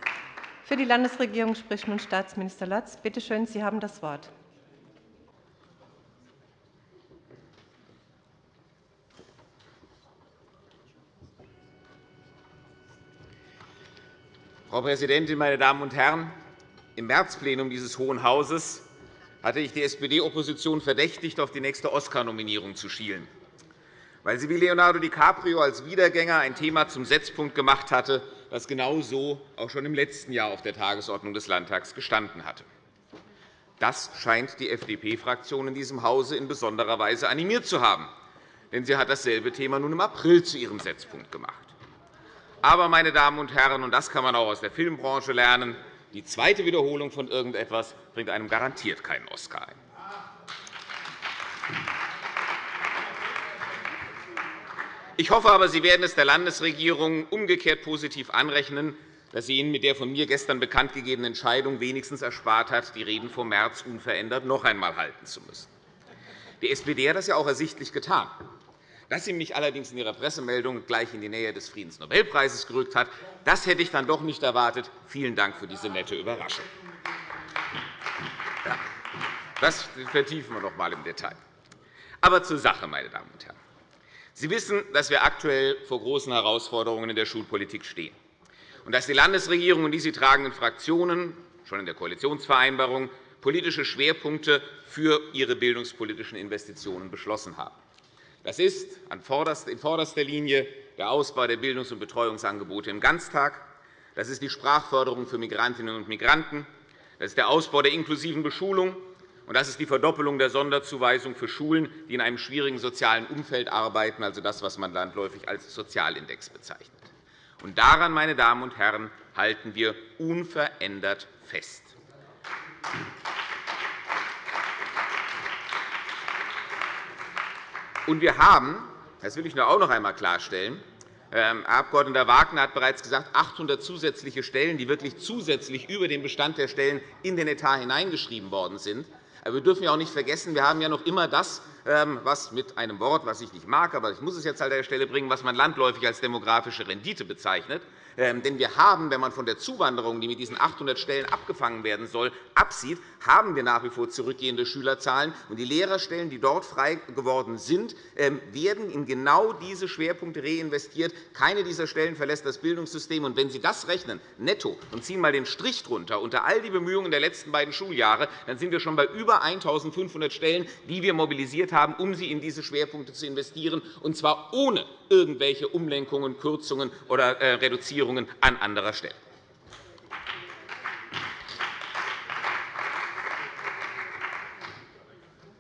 Für die Landesregierung spricht nun Staatsminister Lotz. Bitte schön, Sie haben das Wort. Frau Präsidentin, meine Damen und Herren! Im Märzplenum dieses Hohen Hauses hatte ich die SPD-Opposition verdächtigt, auf die nächste Oscar-Nominierung zu schielen, weil sie wie Leonardo DiCaprio als Wiedergänger ein Thema zum Setzpunkt gemacht hatte, das genau so auch schon im letzten Jahr auf der Tagesordnung des Landtags gestanden hatte. Das scheint die FDP-Fraktion in diesem Hause in besonderer Weise animiert zu haben, denn sie hat dasselbe Thema nun im April zu ihrem Setzpunkt gemacht. Aber, meine Damen und Herren, und das kann man auch aus der Filmbranche lernen, die zweite Wiederholung von irgendetwas bringt einem garantiert keinen Oscar ein. Ich hoffe aber, Sie werden es der Landesregierung umgekehrt positiv anrechnen, dass sie Ihnen mit der von mir gestern bekanntgegebenen Entscheidung wenigstens erspart hat, die Reden vom März unverändert noch einmal halten zu müssen. Die SPD hat das ja auch ersichtlich getan. Dass sie mich allerdings in ihrer Pressemeldung gleich in die Nähe des Friedensnobelpreises gerückt hat, das hätte ich dann doch nicht erwartet. Vielen Dank für diese nette Überraschung. Das vertiefen wir noch einmal im Detail. Aber zur Sache, meine Damen und Herren. Sie wissen, dass wir aktuell vor großen Herausforderungen in der Schulpolitik stehen und dass die Landesregierung und die sie tragenden Fraktionen schon in der Koalitionsvereinbarung politische Schwerpunkte für ihre bildungspolitischen Investitionen beschlossen haben. Das ist in vorderster Linie der Ausbau der Bildungs- und Betreuungsangebote im Ganztag. Das ist die Sprachförderung für Migrantinnen und Migranten. Das ist der Ausbau der inklusiven Beschulung. Und das ist die Verdoppelung der Sonderzuweisung für Schulen, die in einem schwierigen sozialen Umfeld arbeiten, also das, was man landläufig als Sozialindex bezeichnet. Und daran, meine Damen und Herren, halten wir unverändert fest. Und wir haben, das will ich nur auch noch einmal klarstellen, ähm, Herr Abg. Wagner hat bereits gesagt, 800 zusätzliche Stellen, die wirklich zusätzlich über den Bestand der Stellen in den Etat hineingeschrieben worden sind. Aber wir dürfen ja auch nicht vergessen, wir haben ja noch immer das, ähm, was mit einem Wort, das ich nicht mag, aber ich muss es jetzt an der Stelle bringen, was man landläufig als demografische Rendite bezeichnet. Ähm, denn wir haben, wenn man von der Zuwanderung, die mit diesen 800 Stellen abgefangen werden soll, absieht, haben wir nach wie vor zurückgehende Schülerzahlen. Und die Lehrerstellen, die dort frei geworden sind, ähm, werden in genau diese Schwerpunkte reinvestiert. Keine dieser Stellen verlässt das Bildungssystem. Und wenn Sie das rechnen, netto, und ziehen einmal den Strich drunter unter all die Bemühungen der letzten beiden Schuljahre, dann sind wir schon bei über 1.500 Stellen, die wir mobilisiert haben, um sie in diese Schwerpunkte zu investieren, und zwar ohne irgendwelche Umlenkungen, Kürzungen oder äh, Reduzierungen an anderer Stelle.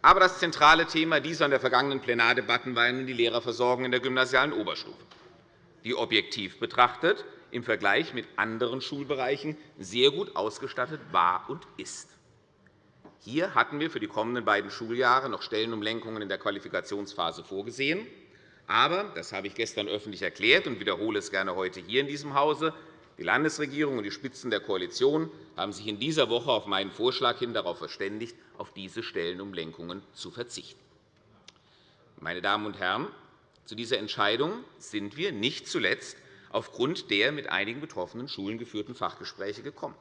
Aber das zentrale Thema dieser und der vergangenen Plenardebatten war nun die Lehrerversorgung in der gymnasialen Oberstufe, die objektiv betrachtet im Vergleich mit anderen Schulbereichen sehr gut ausgestattet war und ist. Hier hatten wir für die kommenden beiden Schuljahre noch Stellenumlenkungen in der Qualifikationsphase vorgesehen. Aber, das habe ich gestern öffentlich erklärt und wiederhole es gerne heute hier in diesem Hause, die Landesregierung und die Spitzen der Koalition haben sich in dieser Woche auf meinen Vorschlag hin darauf verständigt, auf diese Stellenumlenkungen zu verzichten. Meine Damen und Herren, zu dieser Entscheidung sind wir nicht zuletzt aufgrund der mit einigen betroffenen Schulen geführten Fachgespräche gekommen.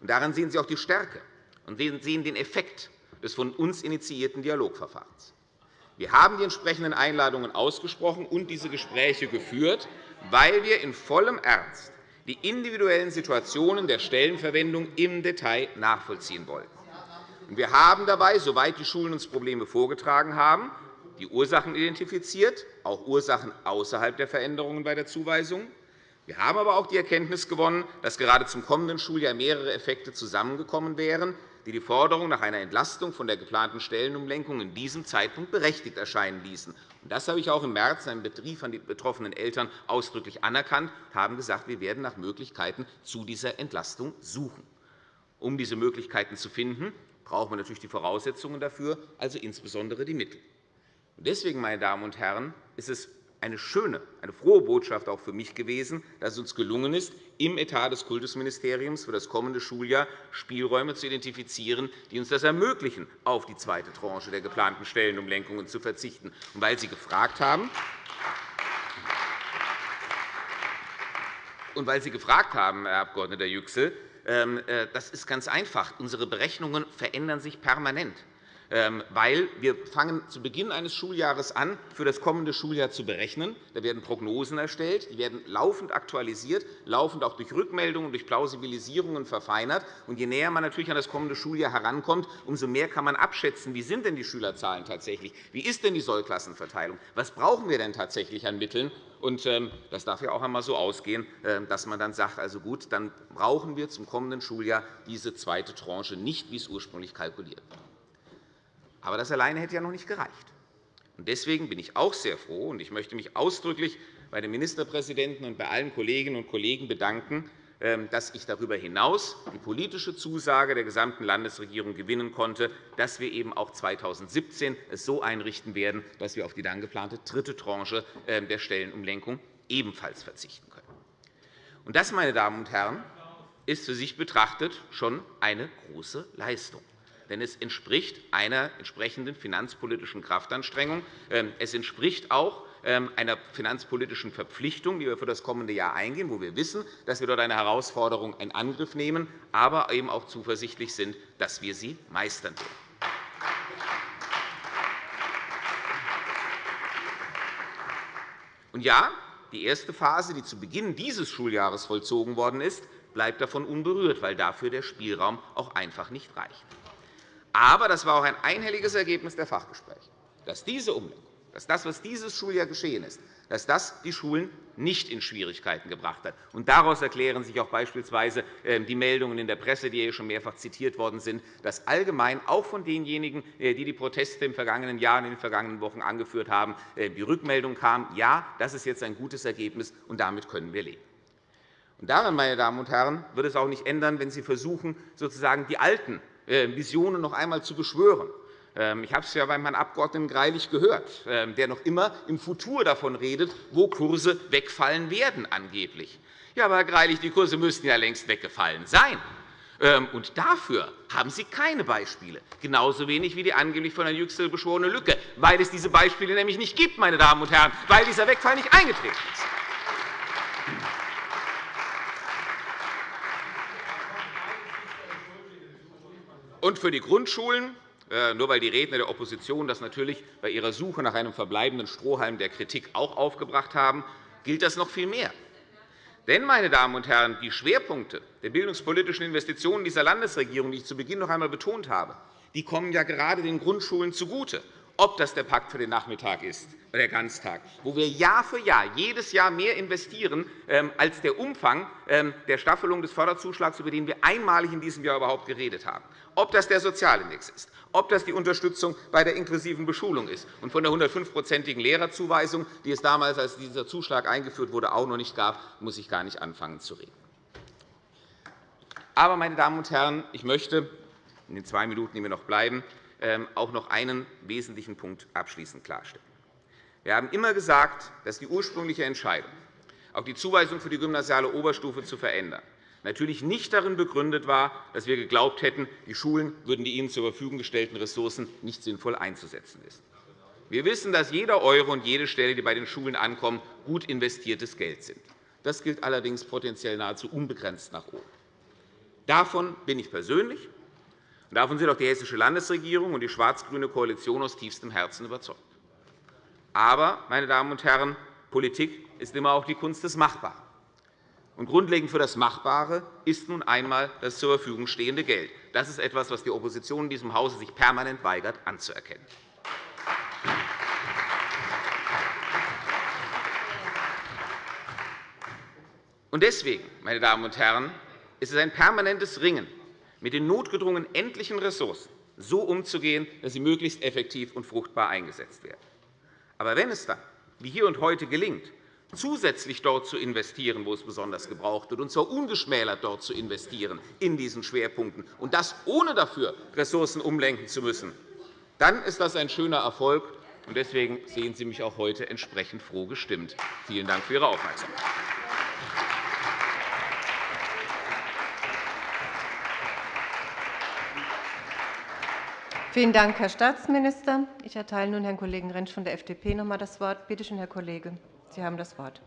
Daran sehen Sie auch die Stärke und sehen den Effekt des von uns initiierten Dialogverfahrens. Wir haben die entsprechenden Einladungen ausgesprochen und diese Gespräche geführt, weil wir in vollem Ernst die individuellen Situationen der Stellenverwendung im Detail nachvollziehen wollen. Wir haben dabei, soweit die Schulen uns Probleme vorgetragen haben, die Ursachen identifiziert, auch Ursachen außerhalb der Veränderungen bei der Zuweisung. Wir haben aber auch die Erkenntnis gewonnen, dass gerade zum kommenden Schuljahr mehrere Effekte zusammengekommen wären, die die Forderung nach einer Entlastung von der geplanten Stellenumlenkung in diesem Zeitpunkt berechtigt erscheinen ließen. Das habe ich auch im März in einem Brief an die betroffenen Eltern ausdrücklich anerkannt und haben gesagt, wir werden nach Möglichkeiten zu dieser Entlastung suchen. Um diese Möglichkeiten zu finden, brauchen wir natürlich die Voraussetzungen dafür, also insbesondere die Mittel. Deswegen, meine Damen und Herren, ist es eine schöne, eine frohe Botschaft auch für mich gewesen, dass es uns gelungen ist, im Etat des Kultusministeriums für das kommende Schuljahr Spielräume zu identifizieren, die uns das ermöglichen, auf die zweite Tranche der geplanten Stellenumlenkungen zu verzichten. Und weil Sie gefragt haben, und weil Sie gefragt haben, Herr Abg. Yüksel, ähm, äh, das ist ganz einfach. Unsere Berechnungen verändern sich permanent. Ähm, weil wir fangen zu Beginn eines Schuljahres an, für das kommende Schuljahr zu berechnen. Da werden Prognosen erstellt, die werden laufend aktualisiert, laufend auch durch Rückmeldungen, durch Plausibilisierungen verfeinert. Und je näher man natürlich an das kommende Schuljahr herankommt, umso mehr kann man abschätzen, wie sind denn die Schülerzahlen tatsächlich, wie ist denn die Sollklassenverteilung, was brauchen wir denn tatsächlich an Mitteln. Und ähm, das darf ja auch einmal so ausgehen, ähm, dass man dann sagt, also gut, dann brauchen wir zum kommenden Schuljahr diese zweite Tranche nicht, wie es ursprünglich kalkuliert war. Aber das alleine hätte ja noch nicht gereicht. Deswegen bin ich auch sehr froh, und ich möchte mich ausdrücklich bei den Ministerpräsidenten und bei allen Kolleginnen und Kollegen bedanken, ähm, dass ich darüber hinaus die politische Zusage der gesamten Landesregierung gewinnen konnte, dass wir eben auch 2017 es so einrichten werden, dass wir auf die dann geplante dritte Tranche ähm, der Stellenumlenkung ebenfalls verzichten können. Das, meine Damen und Herren, ist für sich betrachtet schon eine große Leistung denn es entspricht einer entsprechenden finanzpolitischen Kraftanstrengung. Ähm, es entspricht auch ähm, einer finanzpolitischen Verpflichtung, die wir für das kommende Jahr eingehen, wo wir wissen, dass wir dort eine Herausforderung in Angriff nehmen, aber eben auch zuversichtlich sind, dass wir sie meistern werden. Und ja, die erste Phase, die zu Beginn dieses Schuljahres vollzogen worden ist, bleibt davon unberührt, weil dafür der Spielraum auch einfach nicht reicht. Aber das war auch ein einhelliges Ergebnis der Fachgespräche, dass diese Umlenkung, dass das, was dieses Schuljahr geschehen ist, dass das die Schulen nicht in Schwierigkeiten gebracht hat. Und daraus erklären sich auch beispielsweise ähm, die Meldungen in der Presse, die hier schon mehrfach zitiert worden sind, dass allgemein auch von denjenigen, äh, die die Proteste im vergangenen Jahr und in den vergangenen Wochen angeführt haben, äh, die Rückmeldung kam, ja, das ist jetzt ein gutes Ergebnis, und damit können wir leben. Und daran, meine Damen und Herren, wird es auch nicht ändern, wenn Sie versuchen, sozusagen die alten Visionen noch einmal zu beschwören. Ähm, ich habe es ja beim Herrn Abg. Greilich gehört, ähm, der noch immer im Futur davon redet, wo Kurse wegfallen werden angeblich. Ja, aber Herr Greilich, die Kurse müssten ja längst weggefallen sein. Ähm, und dafür haben Sie keine Beispiele, genauso wenig wie die angeblich von Herrn Yüksel beschworene Lücke, weil es diese Beispiele nämlich nicht gibt, meine Damen und Herren, weil dieser Wegfall nicht eingetreten ist. Und für die Grundschulen, äh, nur weil die Redner der Opposition das natürlich bei ihrer Suche nach einem verbleibenden Strohhalm der Kritik auch aufgebracht haben, gilt das noch viel mehr. Denn, meine Damen und Herren, die Schwerpunkte der bildungspolitischen Investitionen dieser Landesregierung, die ich zu Beginn noch einmal betont habe, die kommen ja gerade den Grundschulen zugute ob das der Pakt für den Nachmittag ist oder der Ganztag, wo wir Jahr für Jahr, jedes Jahr mehr investieren ähm, als der Umfang ähm, der Staffelung des Förderzuschlags, über den wir einmalig in diesem Jahr überhaupt geredet haben, ob das der Sozialindex ist, ob das die Unterstützung bei der inklusiven Beschulung ist und von der 105-prozentigen Lehrerzuweisung, die es damals, als dieser Zuschlag eingeführt wurde, auch noch nicht gab, muss ich gar nicht anfangen zu reden. Aber, meine Damen und Herren, ich möchte in den zwei Minuten, die mir noch bleiben, auch noch einen wesentlichen Punkt abschließend klarstellen. Wir haben immer gesagt, dass die ursprüngliche Entscheidung, auch die Zuweisung für die gymnasiale Oberstufe zu verändern, natürlich nicht darin begründet war, dass wir geglaubt hätten, die Schulen würden die ihnen zur Verfügung gestellten Ressourcen nicht sinnvoll einzusetzen wissen. Wir wissen, dass jeder Euro und jede Stelle, die bei den Schulen ankommen, gut investiertes Geld sind. Das gilt allerdings potenziell nahezu unbegrenzt nach oben. Davon bin ich persönlich davon sind auch die Hessische Landesregierung und die schwarz-grüne Koalition aus tiefstem Herzen überzeugt. Aber, meine Damen und Herren, Politik ist immer auch die Kunst des Machbaren. Und grundlegend für das Machbare ist nun einmal das zur Verfügung stehende Geld. Das ist etwas, was die Opposition in diesem Hause sich permanent weigert, anzuerkennen. Deswegen, meine Damen und Herren, ist es ein permanentes Ringen mit den notgedrungen endlichen Ressourcen so umzugehen, dass sie möglichst effektiv und fruchtbar eingesetzt werden. Aber wenn es dann, wie hier und heute, gelingt, zusätzlich dort zu investieren, wo es besonders gebraucht wird, und zwar ungeschmälert dort zu investieren in diesen Schwerpunkten, und das ohne dafür Ressourcen umlenken zu müssen, dann ist das ein schöner Erfolg. Deswegen sehen Sie mich auch heute entsprechend froh gestimmt. Vielen Dank für Ihre Aufmerksamkeit. Vielen Dank, Herr Staatsminister. Ich erteile nun Herrn Kollegen Rentsch von der FDP noch einmal das Wort. Bitte schön, Herr Kollege, Sie haben das Wort.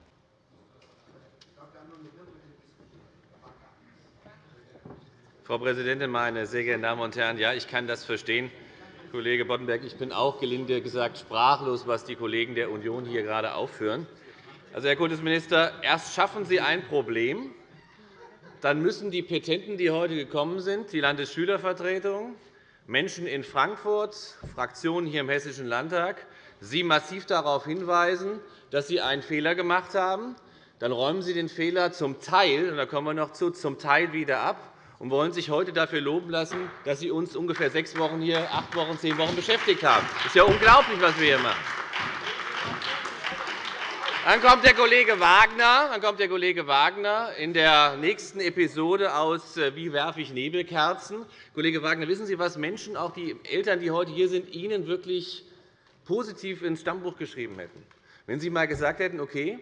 Frau Präsidentin, meine sehr geehrten Damen und Herren! Ja, ich kann das verstehen, Kollege Boddenberg. Ich bin auch gelinde gesagt sprachlos, was die Kollegen der Union hier gerade aufführen. Also, Herr Kultusminister, erst schaffen Sie ein Problem, dann müssen die Petenten, die heute gekommen sind, die Landesschülervertretung, Menschen in Frankfurt, Fraktionen hier im Hessischen Landtag, Sie massiv darauf hinweisen, dass Sie einen Fehler gemacht haben. Dann räumen Sie den Fehler zum Teil, und da kommen wir noch zu, zum Teil wieder ab und wollen sich heute dafür loben lassen, dass Sie uns ungefähr sechs Wochen hier, acht Wochen, zehn Wochen beschäftigt haben. Das ist ja unglaublich, was wir hier machen. Dann kommt der Kollege Wagner, dann kommt der Kollege Wagner in der nächsten Episode aus äh, Wie werfe ich Nebelkerzen? Kollege Wagner, wissen Sie, was Menschen, auch die Eltern, die heute hier sind, Ihnen wirklich positiv ins Stammbuch geschrieben hätten? Wenn Sie einmal gesagt hätten, okay,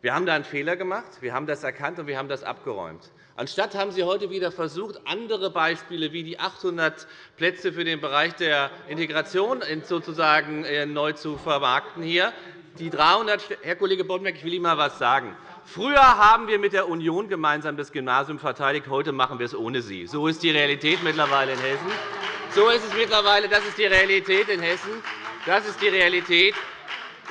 wir haben da einen Fehler gemacht, wir haben das erkannt und wir haben das abgeräumt. Anstatt haben Sie heute wieder versucht, andere Beispiele wie die 800 Plätze für den Bereich der Integration sozusagen äh, neu zu vermarkten. Hier die 300 Herr Kollege Boddenberg, ich will Ihnen einmal etwas sagen. Früher haben wir mit der Union gemeinsam das Gymnasium verteidigt. Heute machen wir es ohne Sie. So ist die Realität mittlerweile in Hessen. So ist es mittlerweile. Das ist die Realität in Hessen. Das ist die Realität.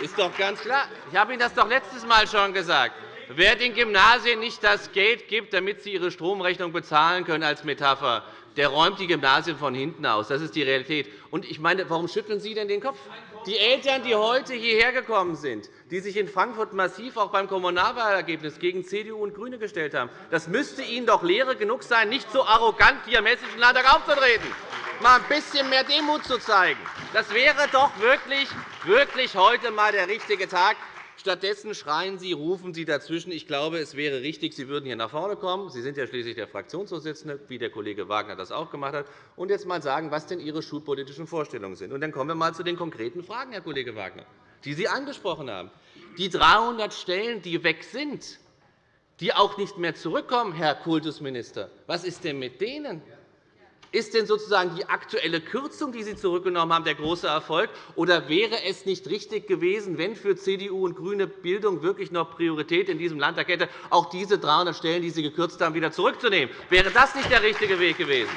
Ist doch ganz klar. Ich habe Ihnen das doch letztes Mal schon gesagt. Wer den Gymnasien nicht das Geld gibt, damit sie ihre Stromrechnung bezahlen können, als Metapher, der räumt die Gymnasien von hinten aus. Das ist die Realität. Und ich meine, warum schütteln Sie denn den Kopf? Die Eltern, die heute hierher gekommen sind, die sich in Frankfurt massiv auch beim Kommunalwahlergebnis gegen CDU und GRÜNE gestellt haben, das müsste Ihnen doch Lehre genug sein, nicht so arrogant hier im Hessischen Landtag aufzutreten, mal ein bisschen mehr Demut zu zeigen. Das wäre doch wirklich, wirklich heute einmal der richtige Tag, Stattdessen schreien Sie, rufen Sie dazwischen. Ich glaube, es wäre richtig, Sie würden hier nach vorne kommen. Sie sind ja schließlich der Fraktionsvorsitzende, wie der Kollege Wagner das auch gemacht hat, und jetzt einmal sagen, was denn Ihre schulpolitischen Vorstellungen sind. Und dann kommen wir einmal zu den konkreten Fragen, Herr Kollege Wagner, die Sie angesprochen haben. Die 300 Stellen, die weg sind, die auch nicht mehr zurückkommen, Herr Kultusminister, was ist denn mit denen? Ist denn sozusagen die aktuelle Kürzung, die Sie zurückgenommen haben, der große Erfolg? Oder wäre es nicht richtig gewesen, wenn für CDU und GRÜNE Bildung wirklich noch Priorität in diesem Landtag hätte, auch diese 300 Stellen, die Sie gekürzt haben, wieder zurückzunehmen? Wäre das nicht der richtige Weg gewesen?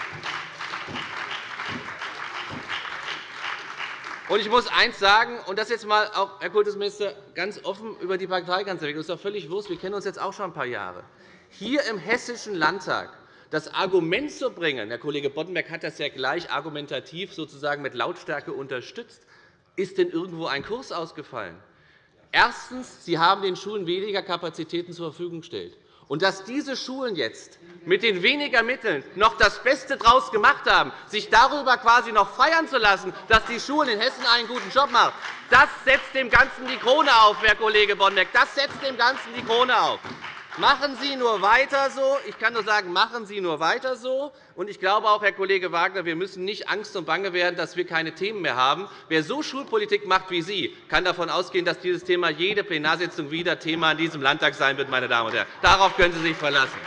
ich muss eines sagen, und das jetzt einmal auch, Herr Kultusminister, ganz offen über die Parteigrenze weg. Das ist doch völlig wurscht. Wir kennen uns jetzt auch schon ein paar Jahre. Hier im Hessischen Landtag das Argument zu bringen, Herr Kollege Boddenberg hat das ja gleich argumentativ sozusagen mit Lautstärke unterstützt, ist denn irgendwo ein Kurs ausgefallen? Erstens. Sie haben den Schulen weniger Kapazitäten zur Verfügung gestellt. Und dass diese Schulen jetzt mit den weniger Mitteln noch das Beste daraus gemacht haben, sich darüber quasi noch feiern zu lassen, dass die Schulen in Hessen einen guten Job machen, das setzt dem Ganzen die Krone auf, Herr Kollege Boddenberg. Das setzt dem Ganzen die Krone auf. Machen Sie nur weiter so. Ich kann nur sagen, machen Sie nur weiter so. Und ich glaube auch, Herr Kollege Wagner, wir müssen nicht Angst und Bange werden, dass wir keine Themen mehr haben. Wer so Schulpolitik macht wie Sie, kann davon ausgehen, dass dieses Thema jede Plenarsitzung wieder Thema in diesem Landtag sein wird. Meine Damen und Herren. Darauf können Sie sich verlassen.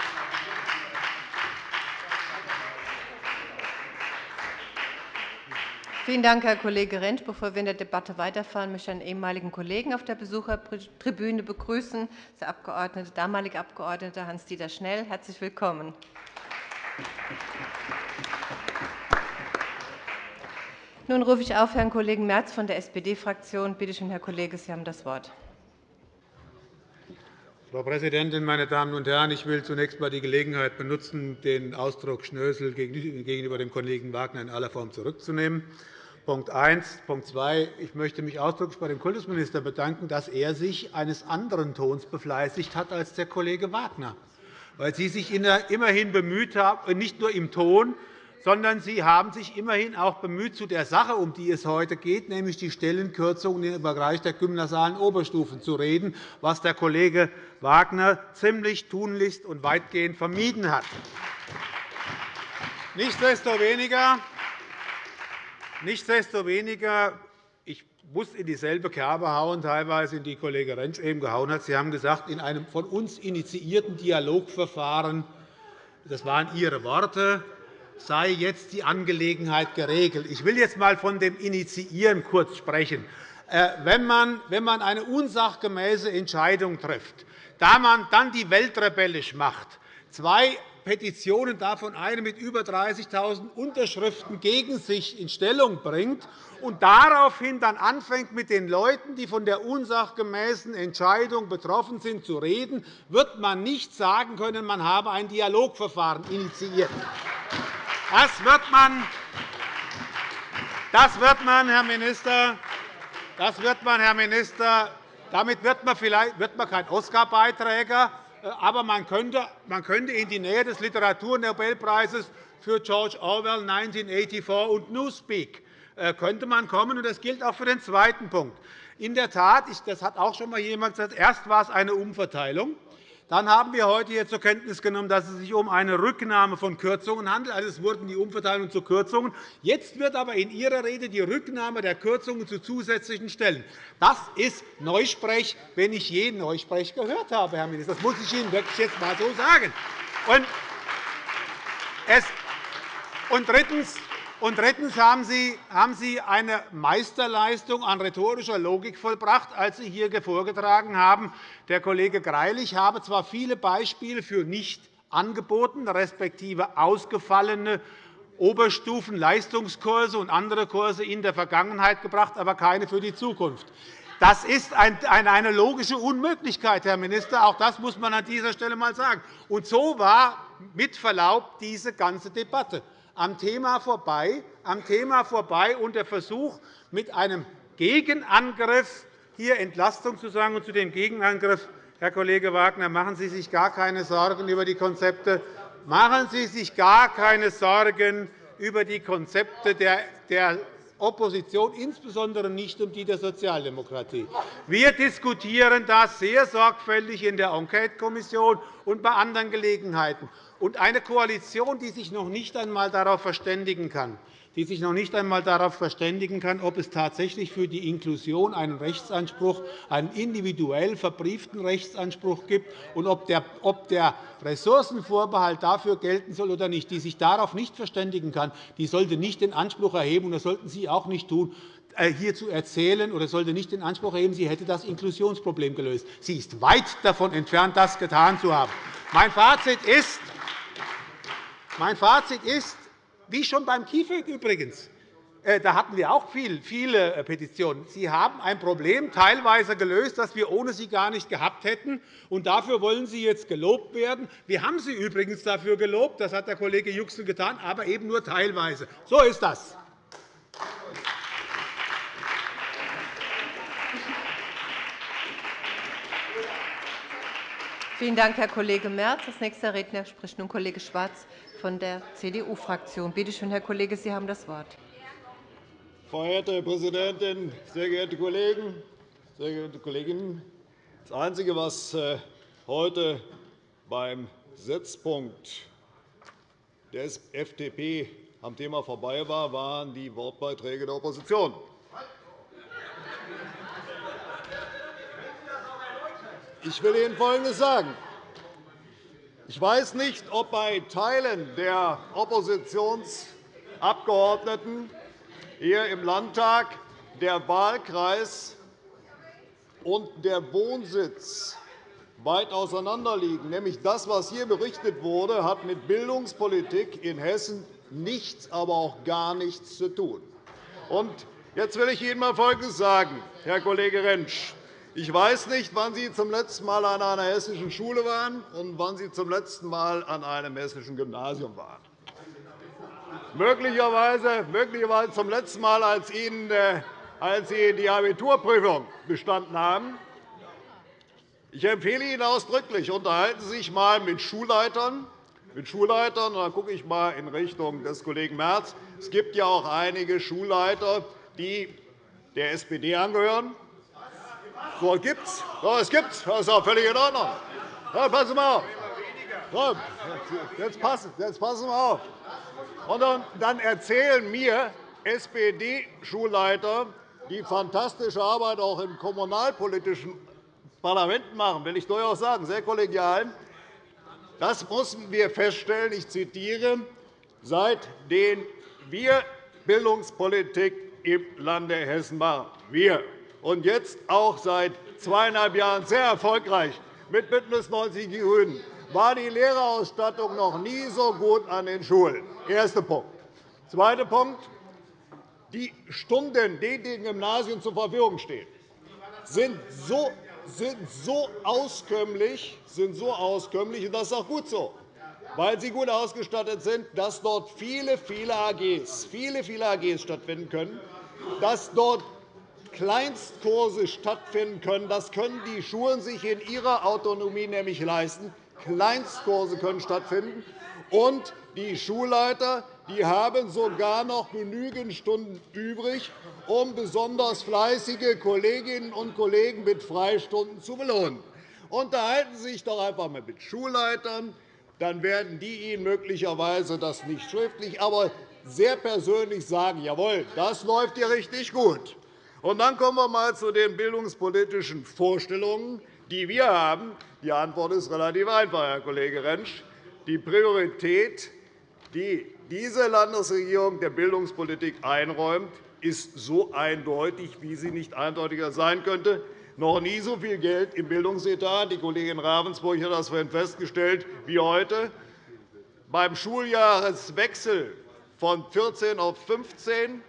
Vielen Dank, Herr Kollege Rentsch. Bevor wir in der Debatte weiterfahren, möchte ich einen ehemaligen Kollegen auf der Besuchertribüne begrüßen, der Abgeordnete, damalige Abgeordnete Hans-Dieter Schnell. Herzlich willkommen. Nun rufe ich auf Herrn Kollegen Merz von der SPD-Fraktion. Bitte schön, Herr Kollege, Sie haben das Wort. Frau Präsidentin, meine Damen und Herren! Ich will zunächst einmal die Gelegenheit benutzen, den Ausdruck Schnösel gegenüber dem Kollegen Wagner in aller Form zurückzunehmen. Punkt 1. Punkt 2. Ich möchte mich ausdrücklich bei dem Kultusminister bedanken, dass er sich eines anderen Tons befleißigt hat als der Kollege Wagner, weil Sie sich immerhin bemüht haben, nicht nur im Ton, sondern Sie haben sich immerhin auch bemüht, zu der Sache, um die es heute geht, nämlich die Stellenkürzungen im Bereich der gymnasialen Oberstufen zu reden, was der Kollege Wagner ziemlich tunlichst und weitgehend vermieden hat. Nichtsdestoweniger, nichtsdestoweniger ich muss in dieselbe Kerbe hauen, teilweise in die Kollege Rentsch eben gehauen hat. Sie haben gesagt, in einem von uns initiierten Dialogverfahren, das waren Ihre Worte, sei jetzt die Angelegenheit geregelt. Ich will jetzt einmal von dem Initiieren kurz sprechen. Äh, wenn man eine unsachgemäße Entscheidung trifft, da man dann die Welt rebellisch macht, zwei Petitionen, davon eine mit über 30.000 Unterschriften gegen sich in Stellung bringt und daraufhin dann anfängt, mit den Leuten, die von der unsachgemäßen Entscheidung betroffen sind, zu reden, wird man nicht sagen können, man habe ein Dialogverfahren initiiert. Das wird man, das wird man, Herr Minister, das wird man, Herr Minister, damit wird man, vielleicht, wird man kein Oscar-Beiträger, aber man könnte, man könnte in die Nähe des Literaturnobelpreises für George Orwell 1984 und Newspeak äh, könnte man kommen. Das gilt auch für den zweiten Punkt. In der Tat, das hat auch schon einmal jemand gesagt, erst war es eine Umverteilung. Dann haben wir heute hier zur Kenntnis genommen, dass es sich um eine Rücknahme von Kürzungen handelt. Also es wurden die Umverteilungen zu Kürzungen. Jetzt wird aber in Ihrer Rede die Rücknahme der Kürzungen zu zusätzlichen Stellen. Das ist Neusprech, wenn ich je Neusprech gehört habe, Herr Minister. Das muss ich Ihnen wirklich jetzt einmal so sagen. Und drittens, und drittens haben Sie eine Meisterleistung an rhetorischer Logik vollbracht, als Sie hier vorgetragen haben, der Kollege Greilich habe zwar viele Beispiele für nicht angebotene respektive ausgefallene Oberstufenleistungskurse und andere Kurse in der Vergangenheit gebracht, aber keine für die Zukunft. Das ist eine logische Unmöglichkeit, Herr Minister. Auch das muss man an dieser Stelle einmal sagen. Und so war mit Verlaub diese ganze Debatte am Thema vorbei, am Thema vorbei und der Versuch, mit einem Gegenangriff hier Entlastung zu sagen. Und zu dem Gegenangriff, Herr Kollege Wagner, machen Sie sich gar keine Sorgen über die Konzepte. Machen Sie sich gar keine Sorgen über die Konzepte der Opposition, insbesondere nicht um die der Sozialdemokratie. Wir diskutieren das sehr sorgfältig in der Enquetekommission und bei anderen Gelegenheiten. Und eine Koalition, die sich noch nicht einmal darauf verständigen kann, die sich noch nicht einmal darauf verständigen kann, ob es tatsächlich für die Inklusion einen Rechtsanspruch, einen individuell verbrieften Rechtsanspruch gibt und ob der Ressourcenvorbehalt dafür gelten soll oder nicht, die sich darauf nicht verständigen kann, die sollte nicht den Anspruch erheben, und das sollten Sie auch nicht tun, äh, hier zu erzählen oder sollte nicht den Anspruch erheben, sie hätte das Inklusionsproblem gelöst. Sie ist weit davon entfernt, das getan zu haben. Mein Fazit ist, mein Fazit ist, wie schon beim KIföG übrigens, äh, da hatten wir auch viele äh, Petitionen. Sie haben ein Problem teilweise gelöst, das wir ohne Sie gar nicht gehabt hätten. Und dafür wollen Sie jetzt gelobt werden. Wir haben Sie übrigens dafür gelobt. Das hat der Kollege Yüksel getan, aber eben nur teilweise. So ist das. Vielen Dank, Herr Kollege Merz. Als nächster Redner spricht nun Kollege Schwarz von der CDU-Fraktion. Bitte schön, Herr Kollege, Sie haben das Wort. Verehrte Präsidentin, sehr geehrte Kollegen, sehr geehrte Kolleginnen! Das Einzige, was äh, heute beim Setzpunkt der FDP am Thema vorbei war, waren die Wortbeiträge der Opposition. Ich will Ihnen Folgendes sagen. Ich weiß nicht, ob bei Teilen der Oppositionsabgeordneten hier im Landtag der Wahlkreis und der Wohnsitz weit auseinanderliegen. Nämlich das, was hier berichtet wurde, hat mit Bildungspolitik in Hessen nichts, aber auch gar nichts zu tun. Jetzt will ich Ihnen einmal Folgendes sagen, Herr Kollege Rentsch. Ich weiß nicht, wann Sie zum letzten Mal an einer hessischen Schule waren und wann Sie zum letzten Mal an einem hessischen Gymnasium waren. Möglicherweise, möglicherweise zum letzten Mal, als, Ihnen, als Sie die Abiturprüfung bestanden haben. Ich empfehle Ihnen ausdrücklich, unterhalten Sie sich einmal mit Schulleitern, mit Schulleitern. Da gucke ich einmal in Richtung des Kollegen Merz. Es gibt ja auch einige Schulleiter, die der SPD angehören. So, gibt's. So, es gibt's. Das ist auch völlig in Ordnung. Ja, passen Sie auf. So, jetzt, passen, jetzt passen Sie auf. Und dann erzählen mir SPD-Schulleiter, die fantastische Arbeit auch im kommunalpolitischen Parlament machen, will ich durchaus sagen, sehr kollegial. Das mussten wir feststellen, ich zitiere, seitdem wir Bildungspolitik im Lande Hessen machen. Wir und jetzt auch seit zweieinhalb Jahren sehr erfolgreich mit BÜNDNIS 90 die GRÜNEN, war die Lehrerausstattung noch nie so gut an den Schulen. Erster Punkt. Zweiter Punkt. Die Stunden, die den Gymnasien zur Verfügung stehen, sind so, sind so auskömmlich, sind so auskömmlich, und das ist auch gut so, weil sie gut ausgestattet sind, dass dort viele, viele AGs, viele, viele AGs stattfinden können, dass dort Kleinstkurse stattfinden können. Das können die Schulen sich in ihrer Autonomie nämlich leisten. Kleinstkurse können stattfinden. Und die Schulleiter die haben sogar noch genügend Stunden übrig, um besonders fleißige Kolleginnen und Kollegen mit Freistunden zu belohnen. Unterhalten Sie sich doch einfach einmal mit Schulleitern. Dann werden die Ihnen möglicherweise das nicht schriftlich, aber sehr persönlich sagen, jawohl, das läuft hier richtig gut. Und dann kommen wir einmal zu den bildungspolitischen Vorstellungen, die wir haben. Die Antwort ist relativ einfach, Herr Kollege Rentsch. Die Priorität, die diese Landesregierung der Bildungspolitik einräumt, ist so eindeutig, wie sie nicht eindeutiger sein könnte. Noch nie so viel Geld im Bildungsetat. Die Kollegin Ravensburg hat das vorhin festgestellt wie heute. Beim Schuljahreswechsel von 14 auf 15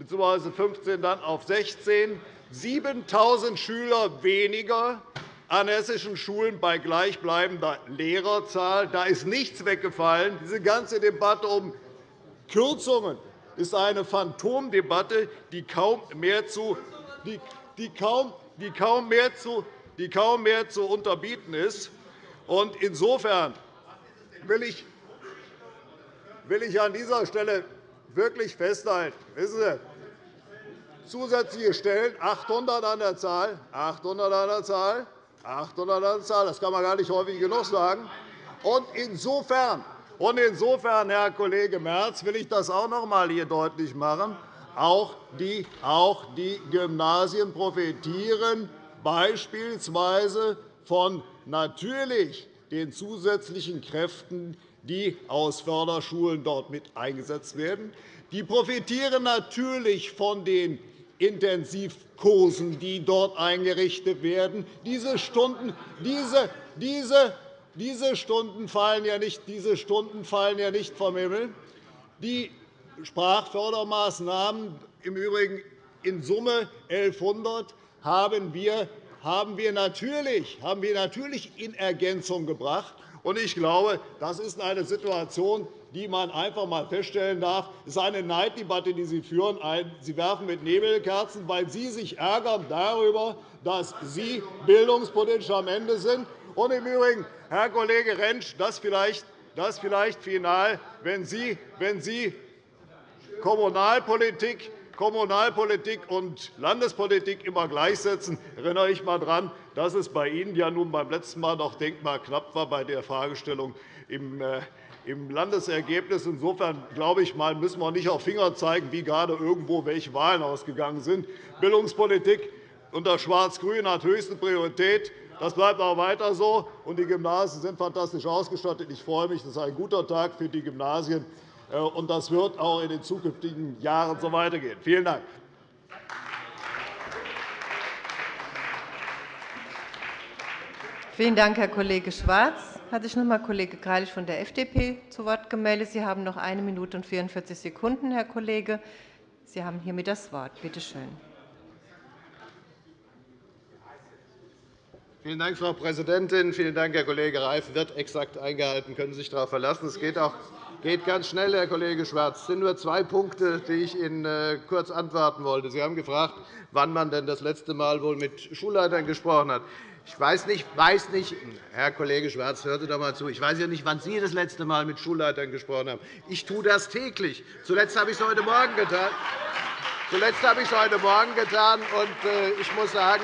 bzw. 15 dann auf 16 7.000 Schüler weniger an hessischen Schulen bei gleichbleibender Lehrerzahl. Da ist nichts weggefallen. Diese ganze Debatte um Kürzungen ist eine Phantomdebatte, die kaum mehr zu, die, die kaum, die kaum mehr zu, die kaum mehr zu unterbieten ist. Insofern will ich, will ich an dieser Stelle wirklich festhalten. Wissen Sie, zusätzliche Stellen, 800 an der Zahl, 800 an der Zahl, 800 an der Zahl, das kann man gar nicht häufig genug sagen. Und insofern, und insofern, Herr Kollege Merz, will ich das auch noch einmal hier deutlich machen. Auch die, auch die Gymnasien profitieren beispielsweise von natürlich den zusätzlichen Kräften, die aus Förderschulen dort mit eingesetzt werden. Die profitieren natürlich von den Intensivkursen, die dort eingerichtet werden. Diese Stunden, diese, diese, diese Stunden fallen ja nicht, diese Stunden fallen ja nicht vom Himmel. Die Sprachfördermaßnahmen, im Übrigen in Summe 1.100, haben wir, haben wir, natürlich, haben wir natürlich in Ergänzung gebracht. Ich glaube, das ist eine Situation, die man einfach einmal feststellen darf. Es ist eine Neiddebatte, die Sie führen. Sie werfen mit Nebelkerzen, weil Sie sich ärgern darüber, dass Sie bildungspolitisch am Ende sind. Und im Übrigen, Herr Kollege Rentsch, das vielleicht, das vielleicht final, wenn Sie, wenn Sie Kommunalpolitik Kommunalpolitik und Landespolitik immer gleichsetzen, erinnere ich einmal daran, dass es bei Ihnen ja nun beim letzten Mal noch denkbar knapp war bei der Fragestellung im äh, im Landesergebnis. Insofern glaube ich, müssen wir nicht auf Finger zeigen, wie gerade irgendwo welche Wahlen ausgegangen sind. Bildungspolitik unter Schwarz-Grün hat höchste Priorität. Das bleibt auch weiter so. Und die Gymnasien sind fantastisch ausgestattet. Ich freue mich. Das ist ein guter Tag für die Gymnasien. Äh, und das wird auch in den zukünftigen Jahren so weitergehen. Vielen Dank. Vielen Dank, Herr Kollege Schwarz. Hat sich noch einmal Kollege Greilich von der FDP zu Wort gemeldet. Sie haben noch eine Minute und 44 Sekunden, Herr Kollege. Sie haben hiermit das Wort. Bitte schön. Vielen Dank, Frau Präsidentin. Vielen Dank, Herr Kollege Reif. Wird exakt eingehalten. Können Sie sich darauf verlassen. Es geht auch geht ganz schnell, Herr Kollege Schwarz. Es sind nur zwei Punkte, die ich Ihnen äh, kurz antworten wollte. Sie haben gefragt, wann man denn das letzte Mal wohl mit Schulleitern gesprochen hat. Ich weiß nicht, weiß nicht, Herr Kollege Schwarz, hören Sie doch einmal zu. Ich weiß ja nicht, wann Sie das letzte Mal mit Schulleitern gesprochen haben. Ich tue das täglich. Zuletzt habe ich es heute Morgen getan. Zuletzt habe ich es heute Morgen getan. Und äh, ich muss sagen,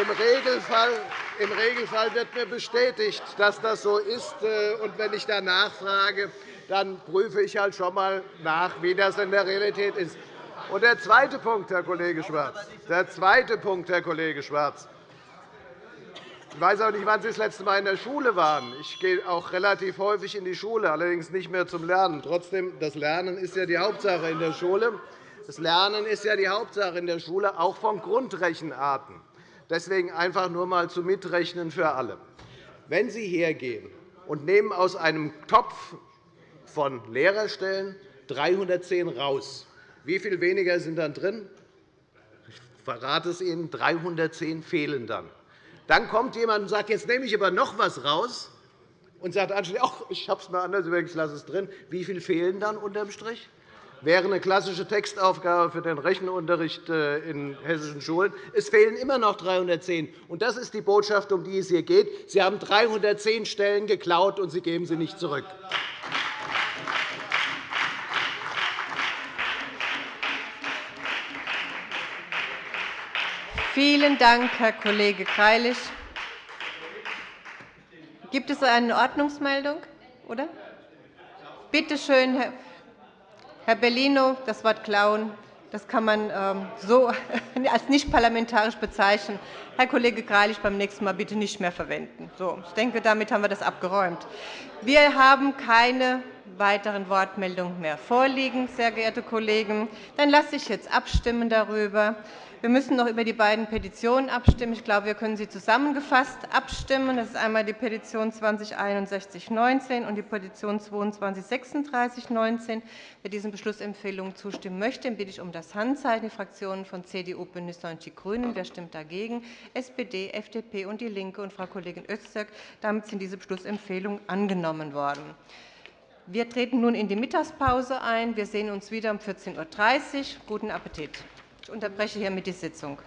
im Regelfall im Regelfall wird mir bestätigt, dass das so ist. Äh, und wenn ich danach frage, dann prüfe ich halt schon einmal nach, wie das in der Realität ist. Und der zweite Punkt, Herr Kollege Schwarz, der zweite Punkt, Herr Kollege Schwarz. Ich weiß auch nicht, wann Sie das letzte Mal in der Schule waren. Ich gehe auch relativ häufig in die Schule, allerdings nicht mehr zum Lernen. Trotzdem, das Lernen ist ja die Hauptsache in der Schule. Das Lernen ist ja die Hauptsache in der Schule, auch von Grundrechenarten. Deswegen einfach nur einmal zum Mitrechnen für alle. Wenn Sie hergehen und nehmen aus einem Topf von Lehrerstellen 310 raus, wie viel weniger sind dann drin? Ich verrate es Ihnen, 310 fehlen dann. Dann kommt jemand und sagt, jetzt nehme ich aber noch etwas raus und sagt anschließend, ich habe es mir anders überlegt, ich lasse es drin. Wie viel fehlen dann unterm Strich? wäre eine klassische Textaufgabe für den Rechenunterricht äh, in hessischen Schulen. Es fehlen immer noch 310. Und das ist die Botschaft, um die es hier geht. Sie haben 310 Stellen geklaut, und Sie geben sie nicht zurück. Vielen Dank, Herr Kollege Greilich. Gibt es eine Ordnungsmeldung? Oder? Bitte schön, Herr Bellino, das Wort klauen das kann man ähm, so als nicht parlamentarisch bezeichnen. Herr Kollege Greilich, beim nächsten Mal bitte nicht mehr verwenden. So, ich denke, damit haben wir das abgeräumt. Wir haben keine weiteren Wortmeldungen mehr vorliegen, sehr geehrte Kollegen. Dann lasse ich jetzt abstimmen darüber. Wir müssen noch über die beiden Petitionen abstimmen. Ich glaube, wir können sie zusammengefasst abstimmen. Das ist einmal die Petition 206119 und die Petition 223619. Wer diesen Beschlussempfehlungen zustimmen möchte, bitte ich um das Handzeichen. Die Fraktionen von CDU, BÜNDNIS 90 die GRÜNEN. Wer stimmt dagegen? SPD, FDP und DIE LINKE und Frau Kollegin Öztürk. Damit sind diese Beschlussempfehlungen angenommen worden. Wir treten nun in die Mittagspause ein. Wir sehen uns wieder um 14.30 Uhr. Guten Appetit. Ich unterbreche hiermit die Sitzung.